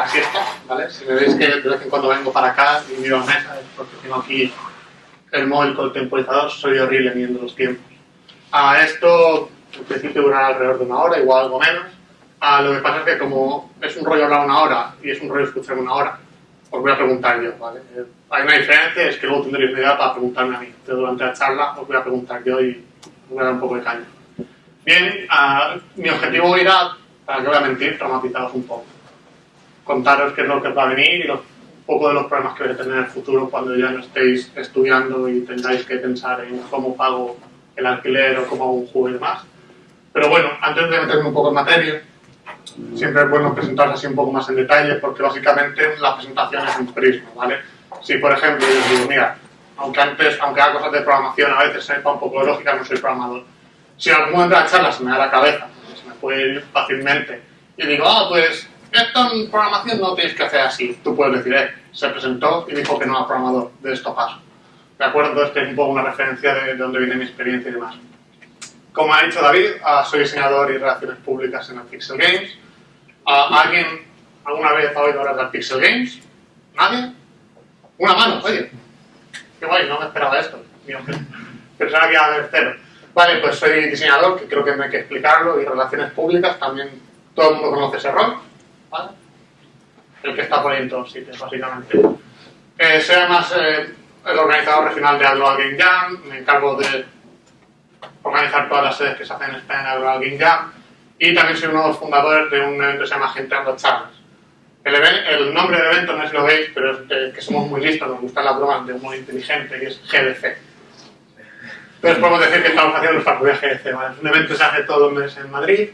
la siesta, ¿vale? Si me veis que de vez en cuando vengo para acá y miro la mesa, es porque tengo aquí el móvil con el temporizador, soy horrible midiendo los tiempos. A esto, en principio, durará alrededor de una hora, igual algo menos. A lo que pasa es que como es un rollo hablar una hora y es un rollo escuchar una hora, os voy a preguntar yo, ¿vale? Eh, Hay una diferencia, es que luego tendréis media para preguntarme a mí. Pero durante la charla os voy a preguntar yo y os voy a dar un poco de caña. Bien, ah, mi objetivo era, para que voy a mentir, traumatizaros un poco. Contaros qué es lo que va a venir y los- un poco de los problemas que vais a tener en el futuro cuando ya no estéis estudiando y tengáis que pensar en cómo pago el alquiler o cómo hago un juego y demás. Pero bueno, antes de meterme un poco en materia, siempre es bueno presentaros así un poco más en detalle porque básicamente la presentación es un prisma, ¿vale? Si por ejemplo yo digo, mira, aunque antes, aunque haga cosas de programación a veces sepa un poco de lógica, no soy programador. Si en algún momento de la charla se me da la cabeza, se me puede ir fácilmente, y digo, ah, pues esto en programación no tienes que hacer así. Tú puedes decir, eh, se presentó y dijo que no era programador, de esto paso. ¿De acuerdo? Entonces, que es un poco una referencia de, de dónde viene mi experiencia y demás. Como ha dicho David, ah, soy diseñador y relaciones públicas en el Pixel Games. Ah, ¿Alguien alguna vez ha oído hablar del Pixel Games? ¿Nadie? Una mano, oye. Qué guay, no me esperaba esto. Pensaba que iba a haber cero. Vale, pues soy diseñador, que creo que no hay que explicarlo, y relaciones públicas, también todo el mundo conoce ese rol. ¿Vale? El que está por ahí en todos sitios, básicamente. Eh, soy además eh, el organizador regional de Global Game Jam, me encargo de organizar todas las sedes que se hacen en España en Global Game Jam, y también soy uno de los fundadores de un evento que se llama Gente Charlas. El, el nombre del evento no es lo veis, pero es que, que somos muy listos, nos gustan las bromas de humor inteligente, y es GDC. Entonces podemos decir que estamos haciendo nuestra propia GDC. ¿vale? Es un evento que se hace todos los meses en Madrid,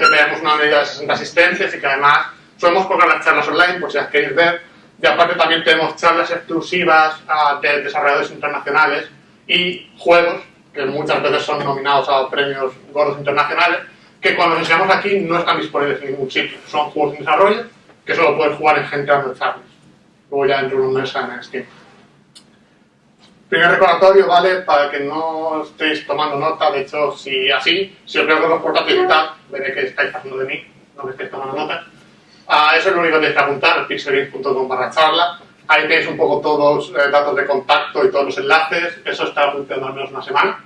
que tenemos una medida de 60 asistentes y que además solemos colgar las charlas online, por si las queréis ver. Y aparte también tenemos charlas exclusivas ah, de desarrolladores internacionales y juegos, que muchas veces son nominados a premios gordos internacionales, que cuando los enseñamos aquí no están disponibles en ningún sitio. Son juegos en desarrollo que solo puedes jugar en gente dando charlas. Luego ya dentro de un mes en Steam. Primer recordatorio, ¿vale? Para que no estéis tomando nota, de hecho, si así, si os veo con los portátiles tal, veré que estáis haciendo de mí, no que estéis tomando nota. Ah, eso es lo único que tenéis que apuntar, pixelgames.com barra charla. Ahí tenéis un poco todos los datos de contacto y todos los enlaces. Eso está funcionando al menos una semana.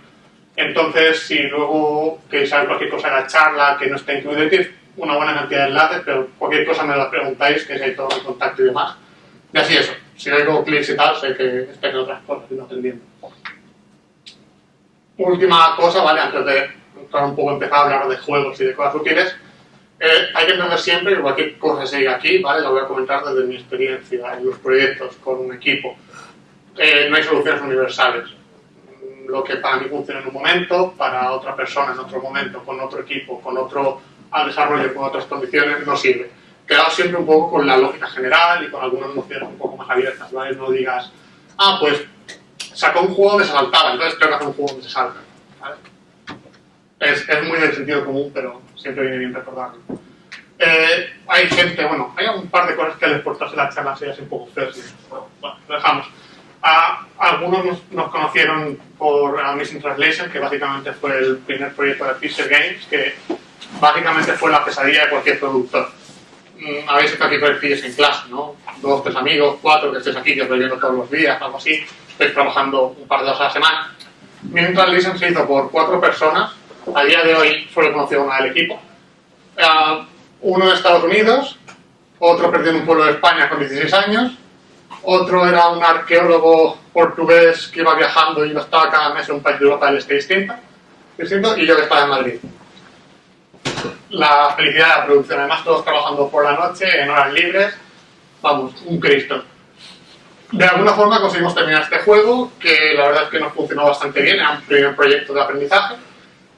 Entonces, si luego queréis saber cualquier cosa de la charla que no esté incluido, tenéis una buena cantidad de enlaces, pero cualquier cosa me lo preguntáis, que si hay todo el contacto y demás. Y así eso. Si oigo clics y tal, sé que estáis en otras cosas y no atendiendo. Última cosa, ¿vale? Antes de un poco, empezar a hablar de juegos y de cosas útiles, eh, hay que entender siempre que cualquier cosa se diga aquí, ¿vale? Lo voy a comentar desde mi experiencia en los proyectos con un equipo. Eh, no hay soluciones universales. Lo que para mí funciona en un momento, para otra persona en otro momento, con otro equipo, con otro al desarrollo, con otras condiciones, no sirve. Quedaos siempre un poco con la lógica general y con algunas nociones un poco más abiertas, ¿vale? No digas, ah, pues sacó un juego donde se saltaba, entonces tengo que hacer un juego donde se salta, ¿vale? Es, es muy del sentido común, pero siempre viene bien recordarlo. Eh, hay gente, bueno, hay un par de cosas que les portarse la charla así, así un poco feas. Bueno, bueno, lo dejamos. A, algunos nos, nos conocieron por Missing Translation, que básicamente fue el primer proyecto de Pixel Games, que básicamente fue la pesadilla de cualquier productor. Habéis estado aquí perfiles en clase, ¿no? Dos, tres amigos, cuatro que estéis aquí, que os viendo todos los días, algo así. Estáis trabajando un par de horas a la semana. Missing Translation se hizo por cuatro personas. A día de hoy solo he conocido una del equipo. Ah, uno de Estados Unidos, otro perdió en un pueblo de España con 16 años, otro era un arqueólogo portugués que iba viajando y iba estaba cada mes en un país de Europa del Este distinto, distinto y yo que estaba en Madrid. La felicidad de la producción, además todos trabajando por la noche, en horas libres, vamos, un Cristo. De alguna forma conseguimos terminar este juego, que la verdad es que nos funcionó bastante bien, era un primer proyecto de aprendizaje,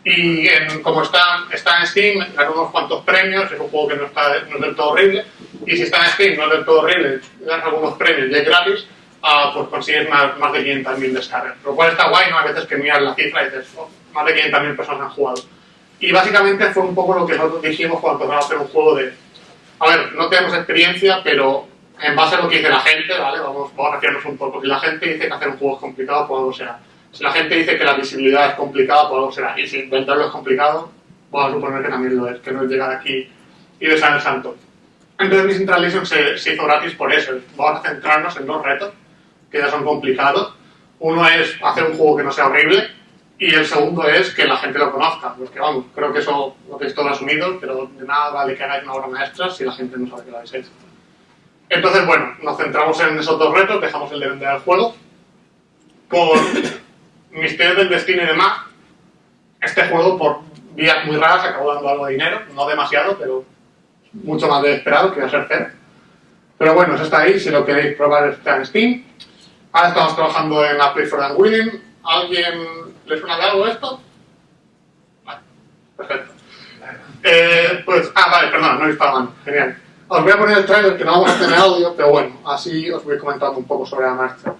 y en- como está, está en Steam, ganó unos cuantos premios, es un juego que no, está, no es del todo horrible, y si está en Steam no es del todo horrible, ganas algunos premios y es gratis, ah, pues consigues más, más de 500.000 descargas. Lo cual está guay, ¿no? A veces que miras la cifra y dices, oh, más de 500.000 personas han jugado. Y básicamente fue un poco lo que nosotros dijimos cuando empezamos a hacer un juego de, a ver, no tenemos experiencia, pero en base a lo que dice la gente, ¿vale? Vamos, vamos a refiarnos un poco. Si la gente dice que hacer un juego es complicado, pues algo será. Si la gente dice que la visibilidad es complicada, pues algo será. Y si inventarlo es complicado, vamos a suponer que también lo es, que no es llegar aquí y besar el santo. Entonces Missing Translation se, se hizo gratis por eso. Vamos a centrarnos en dos retos, que ya son complicados. Uno es hacer un juego que no sea horrible, y el segundo es que la gente lo conozca, porque vamos, creo que eso lo tenéis todo asumido, pero de nada vale que hagáis una obra maestra si la gente no sabe que lo habéis hecho. Entonces, bueno, nos centramos en esos dos retos, dejamos el de vender el juego. Por misterios del destino y demás, este juego, por vías muy raras, acabó dando algo de dinero, no demasiado, pero mucho más de esperado, que iba a ser cero. Pero bueno, eso está ahí, si lo queréis probar está en Steam. Ahora estamos trabajando en la Play for the Willing. ¿Alguien ¿Le suena de algo esto? Vale, perfecto. Eh, pues, ah, vale, perdón, no he visto la Genial. Os voy a poner el trailer que no vamos a tener audio, pero bueno, así os voy comentando un poco sobre la marcha.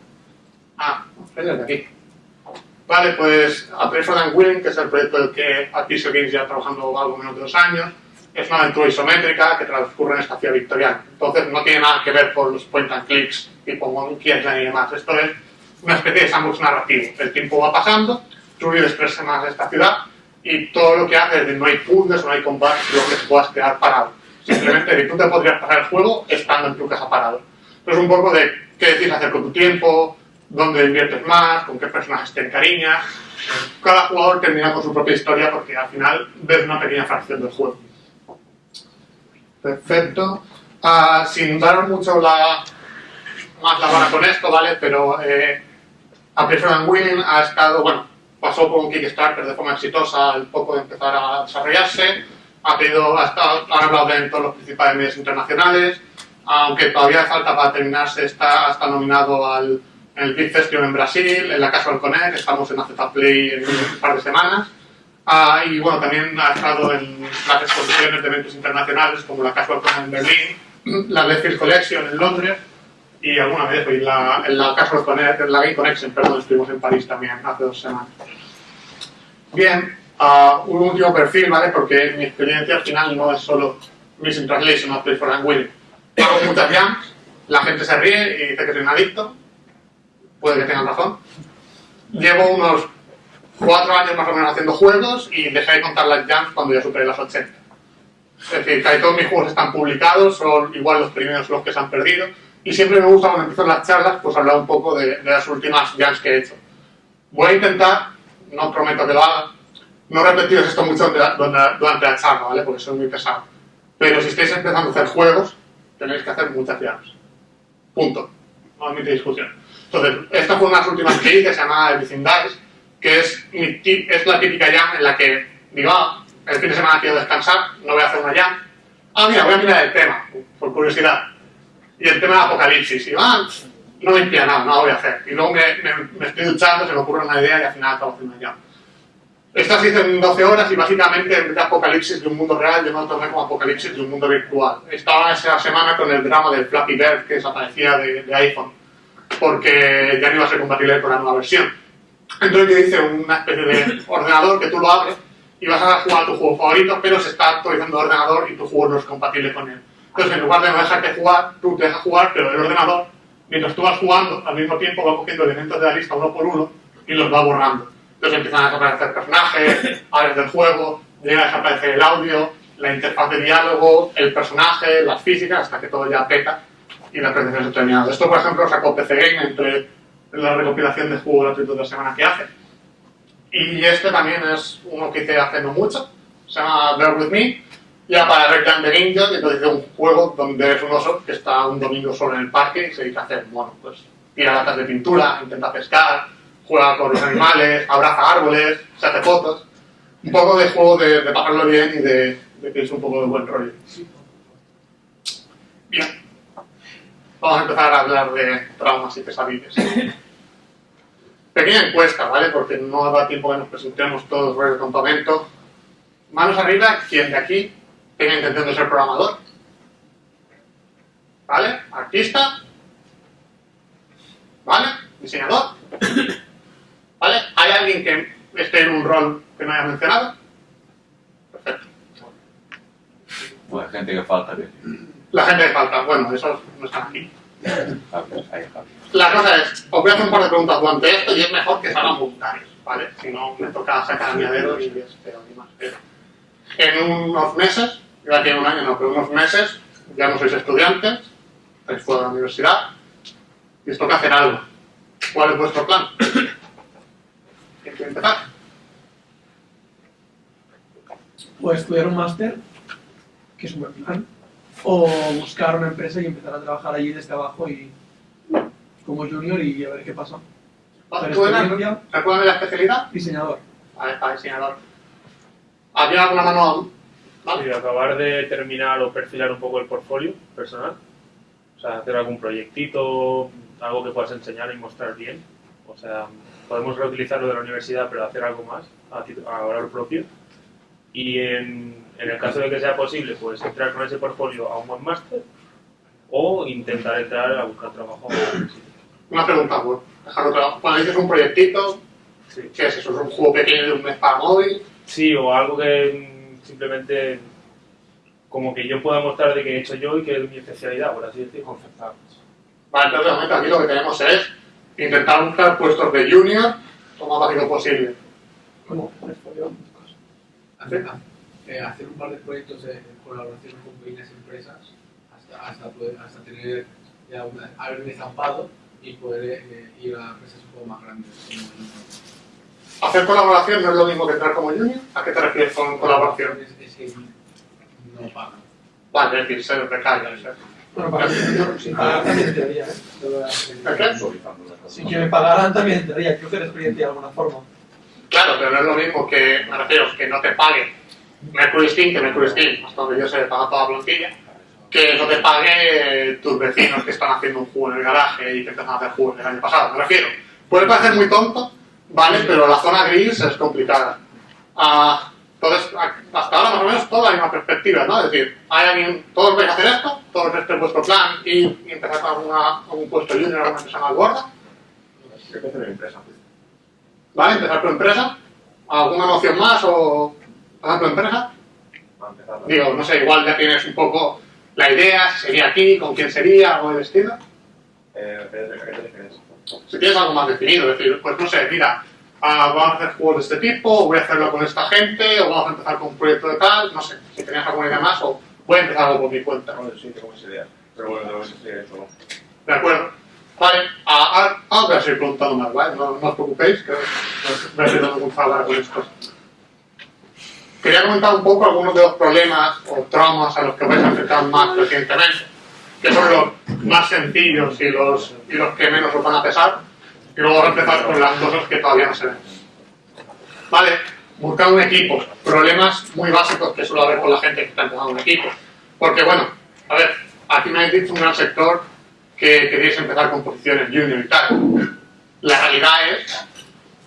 Ah, desde aquí. Vale, pues A Play for Willing, que es el proyecto del que Artiso Games ya trabajando algo menos de dos años, es una aventura isométrica que transcurre en esta ciudad victoriana. Entonces no tiene nada que ver con los point and clicks tipo Monkey Island y demás. Esto es una especie de sandbox narrativo. El tiempo va pasando tú vives tres semanas esta ciudad y todo lo que haces no hay puzzles no hay combates, lo que te puedas quedar parado. Simplemente tú te podrías pasar el juego estando en tu casa parado. Entonces un poco de qué decides hacer con tu tiempo, dónde inviertes más, con qué personajes te encariñas. Cada jugador termina con su propia historia porque al final ves una pequeña fracción del juego. Perfecto. Uh, sin dar mucho la, más la vara con esto, ¿vale? Pero eh, a Prefer Willing ha estado, bueno, pasó por un Kickstarter de forma exitosa al poco de empezar a desarrollarse, ha, pedido, ha, estado, ha hablado en todos los principales medios internacionales, aunque todavía falta para terminarse, está, está nominado al en el Big Festival en Brasil, en la Casual Connect, estamos en AZ Play en un par de semanas. Ah, y bueno, también ha estado en las exposiciones de eventos internacionales como la Casual Connect en Berlín, la Lefield Collection en Londres y alguna vez en la, en Casual Connect, en la Game Connection, perdón, estuvimos en París también hace dos semanas. Bien, uh, un último perfil, ¿vale? Porque mi experiencia al final no es solo Missing Translation o Play for Will. Hago muchas jams, la gente se ríe y dice que soy un adicto, puede que tengan razón. Llevo unos cuatro años más o menos haciendo juegos y dejé de contar las jams cuando ya superé las 80. Es decir, casi todos mis juegos están publicados, son igual los primeros los que se han perdido. Y siempre me gusta cuando empiezo las charlas, pues hablar un poco de, de las últimas jams que he hecho. Voy a intentar no prometo que lo haga. No repetiros esto mucho durante la charla, ¿vale? Porque soy muy pesado. Pero si estáis empezando a hacer juegos, tenéis que hacer muchas llaves. Punto. No admite discusión. Entonces, esta fue una de las últimas que hice, se llama Everything Dies, que es, es la típica jam en la que digo, ah, el fin de semana quiero descansar, no voy a hacer una jam. Ah, mira, voy a mirar el tema, por curiosidad. Y el tema de Apocalipsis. Y ah, no me inspira nada, no lo voy a hacer. Y luego me, me, estoy duchando, se me ocurre una idea y al final acabo haciendo ya. Esta se hizo en 12 horas y básicamente en vez de apocalipsis de un mundo real, yo me lo tomé como apocalipsis de un mundo virtual. Estaba esa semana con el drama del Flappy Bird que desaparecía de, de iPhone, porque ya no iba a ser compatible con la nueva versión. Entonces yo hice una especie de ordenador que tú lo abres y vas a jugar a tu juego favorito, pero se está actualizando el ordenador y tu juego no es compatible con él. Entonces en lugar de no dejarte jugar, tú te dejas jugar, pero el ordenador mientras tú vas jugando, al mismo tiempo va cogiendo elementos de la lista uno por uno y los va borrando. Entonces empiezan a desaparecer personajes, áreas del juego, llega a desaparecer el audio, la interfaz de diálogo, el personaje, las físicas, hasta que todo ya peta y la presentación se ha terminado. Esto, por ejemplo, sacó PC Game entre la recopilación de juegos gratuitos de la semana que hace. Y este también es uno que hice hace no mucho, se llama Bear With Me, ya para Red Dead Ninja, que entonces es un juego donde es un oso que está un domingo solo en el parque y se dedica a hacer, bueno, pues tira latas de pintura, intenta pescar, juega con los animales, abraza árboles, se hace fotos. Un poco de juego de, de pasarlo bien y de, de, que es un poco de buen rollo. Bien. Vamos a empezar a hablar de traumas y pesadillas. Pequeña encuesta, ¿vale? Porque no da tiempo que nos presentemos todos por el campamento. Manos arriba, ¿quién de aquí tenga intención de ser programador. ¿Vale? Artista. ¿Vale? Diseñador. ¿Vale? ¿Hay alguien que esté en un rol que no haya mencionado? Perfecto. Bueno, gente que falta. La gente que falta, bueno, esos no están aquí. La cosa es, os voy a hacer un par de preguntas durante esto y es mejor que salgan voluntarios, ¿vale? Si no, me toca sacar a mi dedo y es peor y más En unos meses iba a tener un año, no, pero unos meses, ya no sois estudiantes, estáis fuera de la universidad, y os toca hacer algo. ¿Cuál es vuestro plan? ¿Quién quiere empezar? O estudiar un máster, que es un buen plan, o buscar una empresa y empezar a trabajar allí desde abajo y como junior y a ver qué pasa. Hacer ¿Tú eras, recuérdame la especialidad? diseñador. Vale, para diseñador. ¿Había alguna mano? ¿Vale? Y acabar de terminar o perfilar un poco el portfolio personal. O sea, hacer algún proyectito, algo que puedas enseñar y mostrar bien. O sea, podemos reutilizar lo de la universidad, pero hacer algo más a, valor propio. Y en, en el caso de que sea posible, pues entrar con ese portfolio a un buen máster o intentar entrar a buscar trabajo. Una pregunta, pues, dejarlo claro. Cuando dices un proyectito, Sí. ¿qué es eso? ¿Es un juego pequeño de un mes para móvil? Sí, o algo que simplemente como que yo pueda mostrar de que he hecho yo y que es mi especialidad, por así decirlo. Vale, entonces realmente aquí lo que tenemos es intentar buscar puestos de junior lo más básico posible. Hacer, eh, hacer un par de proyectos de colaboración con pequeñas empresas hasta, hasta, poder, hasta tener ya una, haber un estampado y poder eh, ir a empresas un poco más grandes. ¿Hacer colaboración no es lo mismo que entrar como junior? ¿A qué te refieres con colaboración? Es, que no pagan. Vale, es decir, se recalla. ¿sí? Bueno, para pagar también entraría, ¿eh? Si que me pagaran también entraría, creo que la experiencia de alguna forma. Claro, pero no es lo mismo que, me refiero, que no te pague Mercury Steam, que Mercury Steam, hasta donde yo sé, paga toda la plantilla, que no te pague tus vecinos que están haciendo un juego en el garaje y que empezaron a hacer juegos el año pasado. Me refiero, puede parecer muy tonto, ¿vale? Pero la zona gris es complicada. Ah, entonces, a- hasta ahora más o menos toda hay una perspectiva, ¿no? Es decir, hay alguien, todos vais a hacer esto, todos este es vuestro plan y, y empezar con alguna, algún puesto junior, alguna empresa más gorda. ¿Vale? Empezar tu empresa. ¿Alguna noción más o empezar tu empresa? Digo, no sé, igual ya tienes un poco la idea, si sería aquí, con quién sería, algo del estilo. Si tienes algo más definido, es decir, pues no sé, mira, ah, vamos a hacer juegos de este tipo, voy a hacerlo con esta gente, o vamos a empezar con un proyecto de tal, no sé, si tenías alguna idea más, o voy a empezar algo por mi cuenta. Sí, tengo esa idea. Pero bueno, no sé eso. ¿De acuerdo? Vale, ah, ah, ahora voy a seguir preguntando más, ¿vale? No, no os preocupéis, que a seguir dando mucha hablar con esto. Quería comentar un poco algunos de los problemas o traumas a los que vais a enfrentar más recientemente, que son los más sencillos y los, y los que menos os van a pesar, y luego a empezar con las cosas que todavía no se ven. Vale, buscar un equipo, problemas muy básicos que suele haber con la gente que está empezando un equipo. Porque bueno, a ver, aquí me habéis dicho un gran sector que queréis empezar con posiciones junior y tal. La realidad es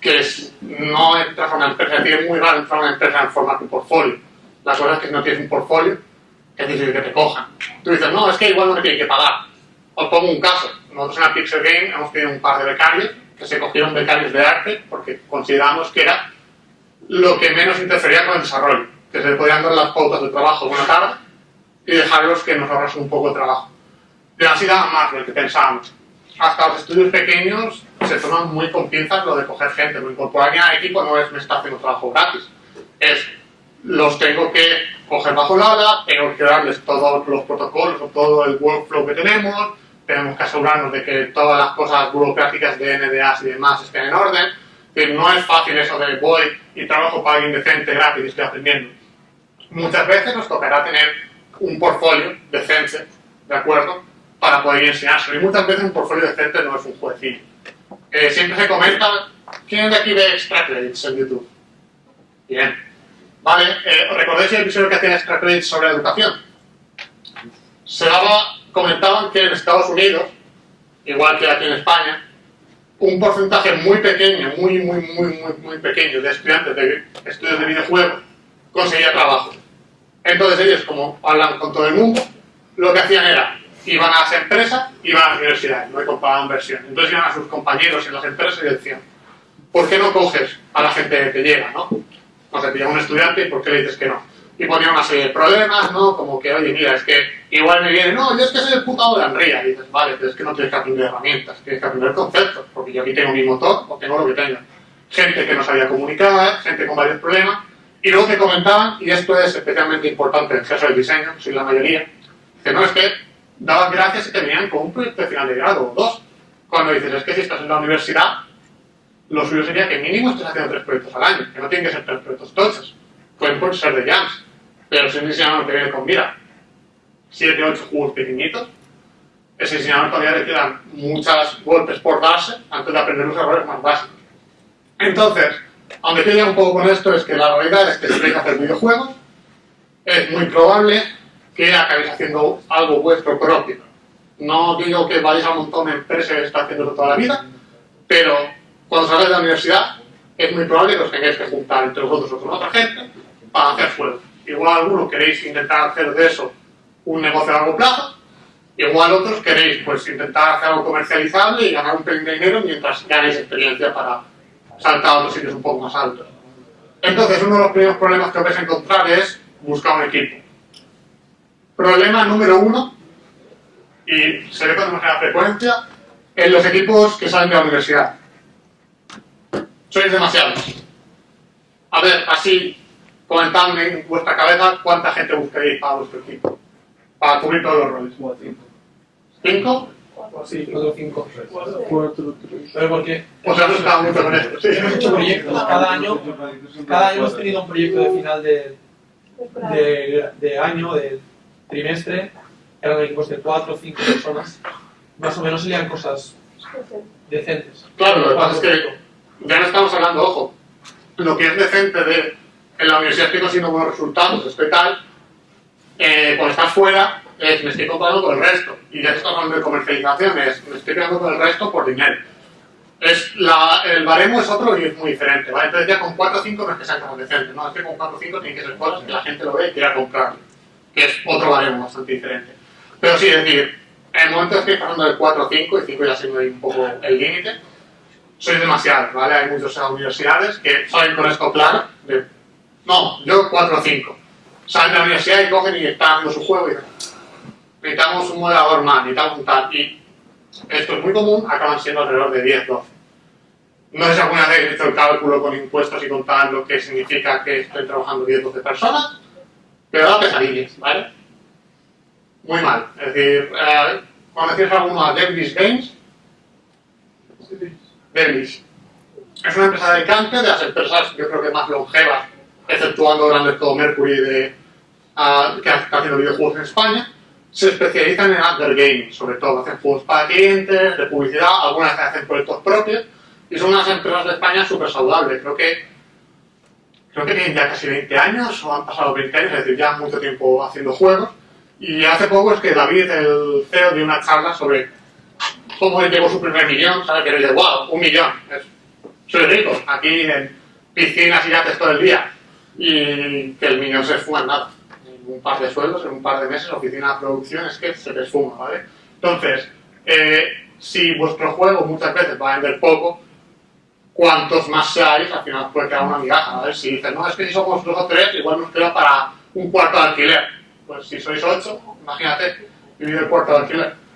que es- no entras a una empresa, es muy raro entrar a una empresa en formato portfolio. La cosa es que si no tienes un portfolio, es difícil que te cojan. Tú dices, no, es que igual no me tienen que pagar. Os pongo un caso. Nosotros en Pixel Game hemos tenido un par de becarios que se cogieron becarios de arte porque consideramos que era lo que menos interfería con el desarrollo, que se podían dar las pautas de trabajo una tarde y dejarlos que nos ahorrasen un poco de trabajo. Y así daba más de lo que pensábamos. Hasta los estudios pequeños se toman muy con pinzas lo de coger gente, lo incorporar a equipo no es me está haciendo trabajo gratis, es los tengo que coger bajo el ala, tengo que darles todos los protocolos o todo el workflow que tenemos, tenemos que asegurarnos de que todas las cosas burocráticas de NDAs y demás estén en orden. No es fácil eso de voy y trabajo para alguien decente gratis y estoy aprendiendo. Muchas veces nos tocará tener un portfolio decente, ¿de acuerdo? Para poder enseñárselo. Y muchas veces un portfolio decente no es un jueguecillo. Eh, siempre se comenta, ¿quién de aquí ve extra credits en YouTube? Bien. Vale, eh, ¿os ¿recordáis el episodio que hacía extra sobre educación? Se daba, comentaban que en Estados Unidos, igual que aquí en España, un porcentaje muy pequeño, muy, muy, muy, muy, muy pequeño de estudiantes de estudios de videojuegos conseguía trabajo. Entonces ellos, como hablan con todo el mundo, lo que hacían era, iban a las empresas, iban a las universidades, no compraban inversión. Entonces iban a sus compañeros en las empresas y decían, ¿por qué no coges a la gente que llega, no? No sé, te llega un estudiante y ¿por qué le dices que no? Y ponía una serie de problemas, ¿no? Como que, oye, mira, es que igual me viene, no, yo es que soy el puto de Unreal. Y dices, vale, pero es que no tienes que aprender herramientas, tienes que aprender conceptos, porque yo aquí tengo mi motor o tengo lo que tenga. Gente que no sabía comunicar, gente con varios problemas, y luego me comentaban, y esto es especialmente importante en el caso del diseño, soy la mayoría, Dice, no, es que dabas gracias y te venían con un proyecto de final de grado o dos. Cuando dices, es que si estás en la universidad, lo suyo sería que mínimo estés haciendo tres proyectos al año, que no tienen que ser tres proyectos tochos. Pueden ser de jams. Pero si un diseñador te viene con, mira, 7, 8 juegos pequeñitos, ese diseñador todavía le quedan muchos golpes por darse antes de aprender los errores más básicos. Entonces, a quiero llegar un poco con esto es que la realidad es que si queréis hacer videojuegos, es muy probable que acabéis haciendo algo vuestro propio. No digo que vayáis a un montón de empresas que está haciendo toda la vida, pero cuando salgáis de la universidad es muy probable que os tengáis que juntar entre vosotros o con otra gente para hacer juegos. Igual algunos queréis intentar hacer de eso un negocio a largo plazo, igual otros queréis pues intentar hacer algo comercializable y ganar un pelín de dinero mientras ganéis experiencia para saltar a otros sitios un poco más altos. Entonces, uno de los primeros problemas que vais a encontrar es buscar un equipo. Problema número uno, y se ve con demasiada frecuencia, en los equipos que salen de la universidad. Sois demasiados. A ver, así, comentadme en vuestra cabeza cuánta gente buscaréis para vuestro equipo. Para cubrir todos los roles. ¿Cinco? Sí, cuatro o cinco. Pero porque Os ha gustado mucho con esto, sí. hemos hecho proyectos cada año, cada año hemos tenido un proyecto de final de, de, de año, de trimestre, eran equipos de cuatro o cinco personas. Más o menos serían cosas decentes. Claro, lo que pasa es que ya no estamos hablando, ojo, lo que es decente de en la universidad estoy consiguiendo buenos resultados, estoy tal, eh, cuando estás fuera, es, me estoy comparando con el resto. Y ya estamos hablando de comercialización, es, me estoy quedando con el resto por dinero. Es la, el baremo es otro y es muy diferente, ¿vale? Entonces ya con 4 o 5 no es que sean tan decentes, ¿no? Es que con 4 o 5 tienen que ser cosas que la gente lo ve y quiera comprarlo, que es otro baremo bastante diferente. Pero sí, es decir, en el momento estoy pasando de 4 o 5, y 5 ya siendo un poco el límite, sois demasiados, ¿vale? Hay muchas universidades que salen con esto claro, de, no, yo 4 o 5. Salen de la universidad y cogen y están haciendo su juego y necesitamos un moderador más, necesitamos un tal, y esto es muy común, acaban siendo alrededor de 10, 12. No sé si alguna vez he hecho el cálculo con impuestos y con tal lo que significa que estoy trabajando 10, 12 personas, pero da pesadillas, ¿vale? Muy mal. Es decir, eh, ¿conocéis alguno a Devilish Games? Devilish. Es una empresa de Alicante, de las empresas yo creo que más longevas, exceptuando grandes como Mercury de, ah, que está haciendo videojuegos en España. Se especializan en under gaming, sobre todo. Hacen juegos para clientes, de publicidad, algunas veces hacen proyectos propios. Y son unas empresas de España súper saludables. Creo que, creo que tienen ya casi 20 años, o han pasado 20 años, es decir, ya mucho tiempo haciendo juegos. Y hace poco es que David, el CEO, dio una charla sobre cómo llegó su primer millón, ¿sabes? Que dice, wow, un millón. Es, soy rico, aquí en piscinas y yates todo el día. Y que el millón se esfuma en nada. En un par de sueldos, en un par de meses, oficina de producción, es que se te esfuma, ¿vale? Entonces, eh, si vuestro juego muchas veces va a vender poco, cuantos más seáis, al final puede quedar una migaja, ¿vale? Si dices, no, es que si somos dos o tres, igual nos queda para un cuarto de alquiler. Pues si sois ocho, imagínate, vivir el cuarto de alquiler.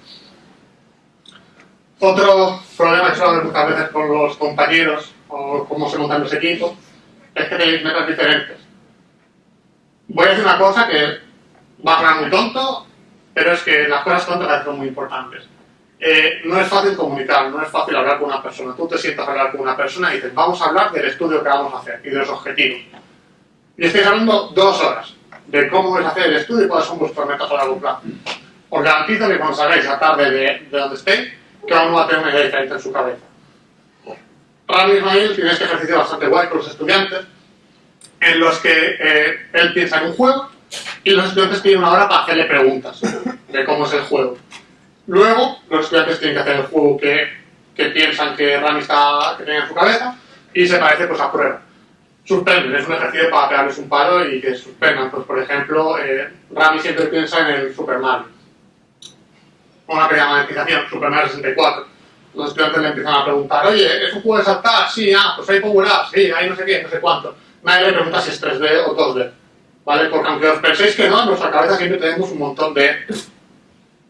Otro problema que suele haber muchas veces con los compañeros o cómo se montan los equipos es que tenéis metas diferentes. Voy a decir una cosa que va a sonar muy tonto, pero es que las cosas tontas son muy importantes. Eh, no es fácil comunicar, no es fácil hablar con una persona. Tú te sientas a hablar con una persona y dices, vamos a hablar del estudio que vamos a hacer y de los objetivos. Y estáis hablando dos horas de cómo vais a hacer el estudio y cuáles son vuestras metas a largo plazo. Os garantizo que cuando salgáis a tarde de, de donde estéis, cada uno va a tener una idea diferente en su cabeza. Rami Ismail tiene este ejercicio bastante guay con los estudiantes, en los que eh, él piensa en un juego y los estudiantes tienen una hora para hacerle preguntas de cómo es el juego. Luego, los estudiantes tienen que hacer el juego que, que piensan que Rami está, que tiene en su cabeza y se parece pues a prueba. Suspenden, es un ejercicio para pegarles un palo y que suspendan. Pues, por ejemplo, eh, Rami siempre piensa en el Super Mario. Una pequeña monetización, Super Mario 64. Los estudiantes le empiezan a preguntar, oye, ¿es un juego de saltar? Sí, ah, pues hay power up, sí, hay no sé qué, no sé cuánto. Nadie le pregunta si es 3D o 2D. ¿Vale? Porque aunque os penséis que no, en nuestra cabeza siempre tenemos un montón de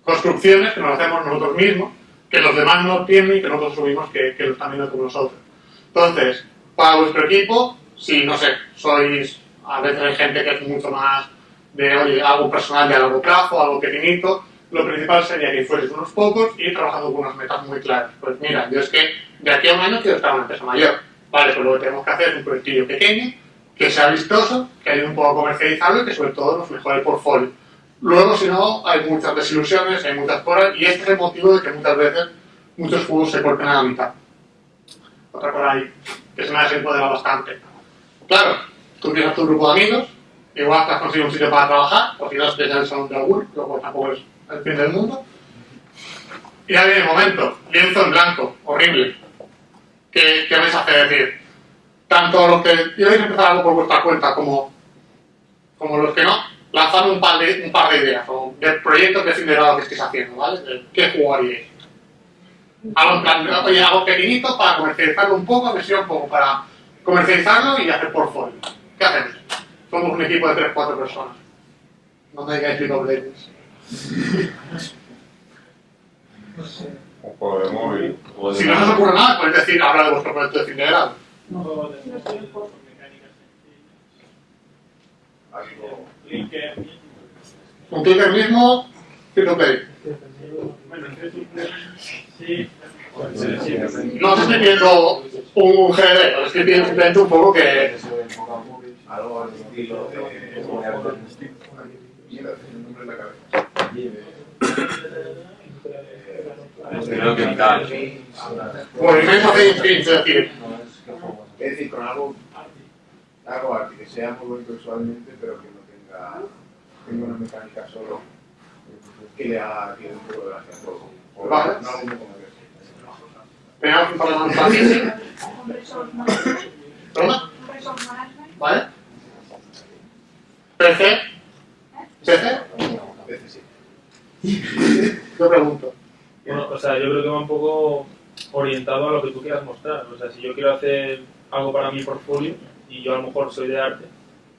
construcciones que nos hacemos nosotros mismos, que los demás no tienen y que nosotros asumimos que, que lo están viendo como nosotros. Entonces, para vuestro equipo, si, no sé, sois, a veces hay gente que es mucho más de, oye, algo personal de largo plazo, algo pequeñito, lo principal sería que fueres unos pocos y trabajando con unas metas muy claras. Pues mira, yo es que de aquí a un año quiero estar en una empresa mayor. Vale, pues lo que tenemos que hacer es un proyectillo pequeño, que sea vistoso, que ayude un poco a comercializarlo y que sobre todo nos mejore el portfolio. Luego, si no, hay muchas desilusiones, hay muchas cosas, y este es el motivo de que muchas veces muchos juegos se corten a la mitad. Otra cosa ahí, que se me ha desempoderado bastante. Claro, tú tienes tu grupo de amigos, igual te has conseguido un sitio para trabajar, si no, te en el salón de algún, cual tampoco es el fin del mundo. Y ahí viene el momento, lienzo en blanco, horrible. ¿Qué, qué hacer? decir, tanto los que queréis empezar algo por vuestra cuenta como, como los que no, lanzar un par de, un par de ideas, o de proyectos de fin de grado que estéis haciendo, ¿vale? ¿Qué jugaríais? Algo, en plan, oye, algo pequeñito para comercializarlo un poco, que sirva un poco para comercializarlo y hacer portfolio. ¿Qué hacemos? Somos un equipo de 3-4 personas. No me digáis League. Un juego de móvil. Si no se os ocurre nada, podéis decir, habla de vuestro proyecto de fin de. Un clicker mismo, free to play. No os estoy pidiendo un GD, os estoy pidiendo simplemente un poco que... Algo al estilo de. Tiene. Creo que tal. De es decir, Es decir, con algo. Algo arte, que sea muy bonito visualmente, pero que no tenga. tenga una mecánica solo. que le haga que un poco de gracia a todo. O Vale. no algo un poco más fácil. ¿Vale? PC, PC, sí. Yo pregunto. Bueno, o sea, yo creo que va un poco orientado a lo que tú quieras mostrar. O sea, si yo quiero hacer algo para mi portfolio y yo a lo mejor soy de arte,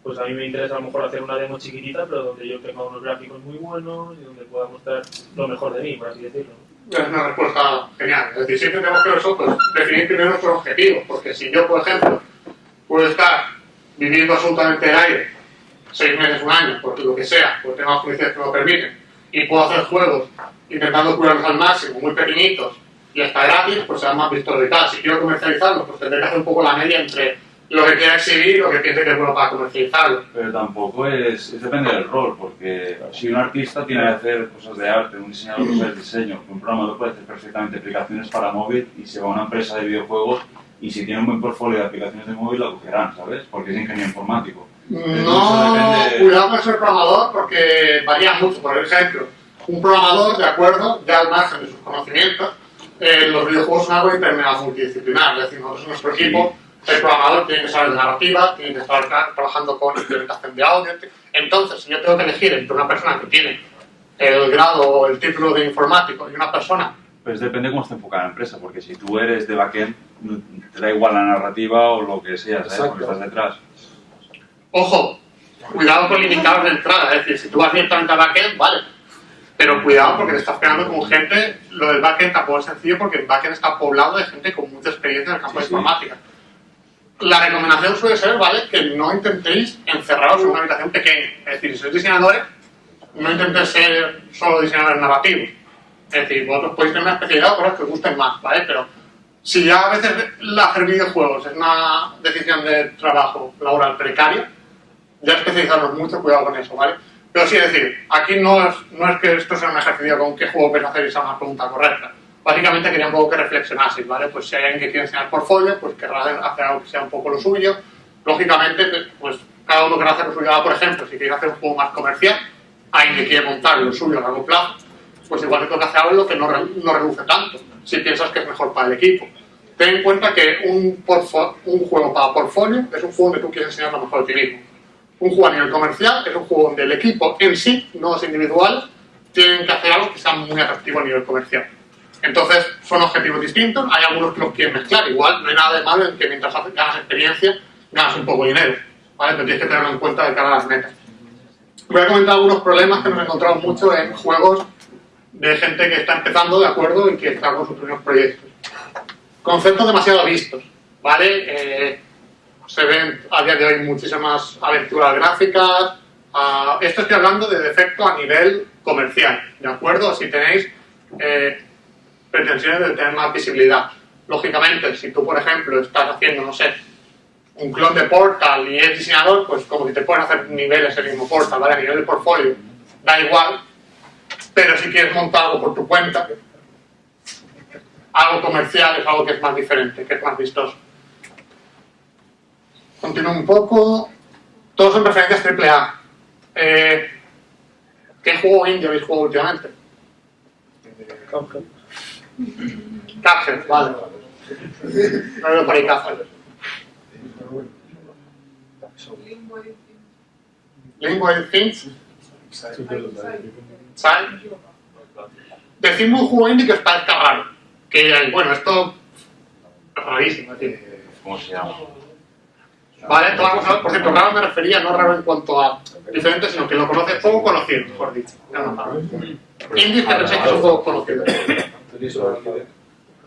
pues a mí me interesa a lo mejor hacer una demo chiquitita, pero donde yo tenga unos gráficos muy buenos y donde pueda mostrar lo mejor de mí, por así decirlo. Es una respuesta genial. Es decir, siempre tenemos que nosotros definir primero nuestros objetivos, porque si yo, por ejemplo, puedo estar viviendo absolutamente el aire seis meses, un año, por lo que sea, porque tengo las condiciones que me lo permiten, y puedo hacer juegos intentando curarlos al máximo, muy pequeñitos, y hasta gratis, pues serán más vistos y tal. Si quiero comercializarlos, pues tendré que hacer un poco la media entre lo que quiera exhibir y lo que piense que es bueno para comercializarlo. Pero tampoco es, es depende del rol, porque si un artista tiene que hacer cosas de arte, un diseñador puede hacer diseño, un programador puede hacer perfectamente aplicaciones para móvil y se va a una empresa de videojuegos y si tiene un buen portfolio de aplicaciones de móvil la cogerán, ¿sabes? Porque es ingeniero informático. No, depende- cuidado con ser programador porque varía mucho. Por ejemplo, un programador, de acuerdo, ya al margen de sus conocimientos, eh, los videojuegos son algo intermedio multidisciplinar. Es decir, nosotros en nuestro equipo, el programador tiene que saber de narrativa, tiene que estar tra- trabajando con implementación de audio. Entonces, si yo tengo que elegir entre una persona que tiene el grado o el título de informático y una persona Pues depende cómo esté enfocada la empresa, porque si tú eres de backend, te da igual la narrativa o lo que sea, ¿sabes? Porque estás detrás. Ojo, cuidado con limitados de entrada, es decir, si tú vas directamente a backend, vale. Pero cuidado porque te estás pegando con gente, lo del backend tampoco es sencillo porque el backend está poblado de gente con mucha experiencia en el campo de informática. La recomendación suele ser, ¿vale? Que no intentéis encerraros en una habitación pequeña. Es decir, si sois diseñadores, no intentéis ser solo diseñadores narrativos. Es decir, vosotros podéis tener una especialidad o cosas que os gusten más, ¿vale? Pero si ya a veces el hacer videojuegos es una decisión de trabajo laboral precaria, ya especializarnos mucho, cuidado con eso, ¿vale? Pero sí, es decir, aquí no es, no es que esto sea un ejercicio con qué juego quieres hacer y sea una pregunta correcta. Básicamente quería un poco que reflexionaseis, ¿vale? Pues si hay alguien que quiere enseñar portfolio, pues querrá hacer algo que sea un poco lo suyo. Lógicamente, pues cada uno querrá hacer lo suyo. Por ejemplo, si quiere hacer un juego más comercial, alguien que quiere montar lo suyo a largo plazo, pues igual le toca hacer algo que no, no reduce tanto, si piensas que es mejor para el equipo. Ten en cuenta que un, un juego para portfolio es un juego donde tú quieres enseñar lo mejor de ti mismo. Un juego a nivel comercial es un juego donde el equipo en sí, no los individuales, tienen que hacer algo que sea muy atractivo a nivel comercial. Entonces, son objetivos distintos, hay algunos que los quieren mezclar, igual no hay nada de malo en que mientras ganas experiencia, ganas un poco de dinero, ¿vale? Pero tienes que tenerlo en cuenta de cara a las metas. Voy a comentar algunos problemas que nos encontramos mucho en juegos de gente que está empezando, ¿de acuerdo? Y que está con sus primeros proyectos. Conceptos demasiado vistos, ¿vale? Eh, se ven a día de hoy muchísimas aventuras gráficas, Ah, esto estoy hablando de defecto a nivel comercial, ¿de acuerdo? Si tenéis eh, pretensiones de tener más visibilidad. Lógicamente, si tú, por ejemplo, estás haciendo, no sé, un clon de Portal y es diseñador, pues como si te pueden hacer niveles el mismo Portal, ¿vale? A nivel de portfolio, da igual, pero si quieres montar algo por tu cuenta, algo comercial es algo que es más diferente, que es más vistoso. Continúo un poco. Todos son referencias AAA. Eh, ¿Qué juego indie habéis jugado últimamente? Cuphead, vale. No veo por ahí Cuphead. Lingual Things, ¿sabes? Decidme un juego indie que os parezca raro. Que, bueno, esto es rarísimo, tío. ¿Cómo se llama? Vale, esto vamos a ver, por cierto, raro me refería no raro en cuanto a diferente, sino que lo conoces poco conocido, mejor dicho. Ya no raro. Indies que pensáis que son poco conocidos.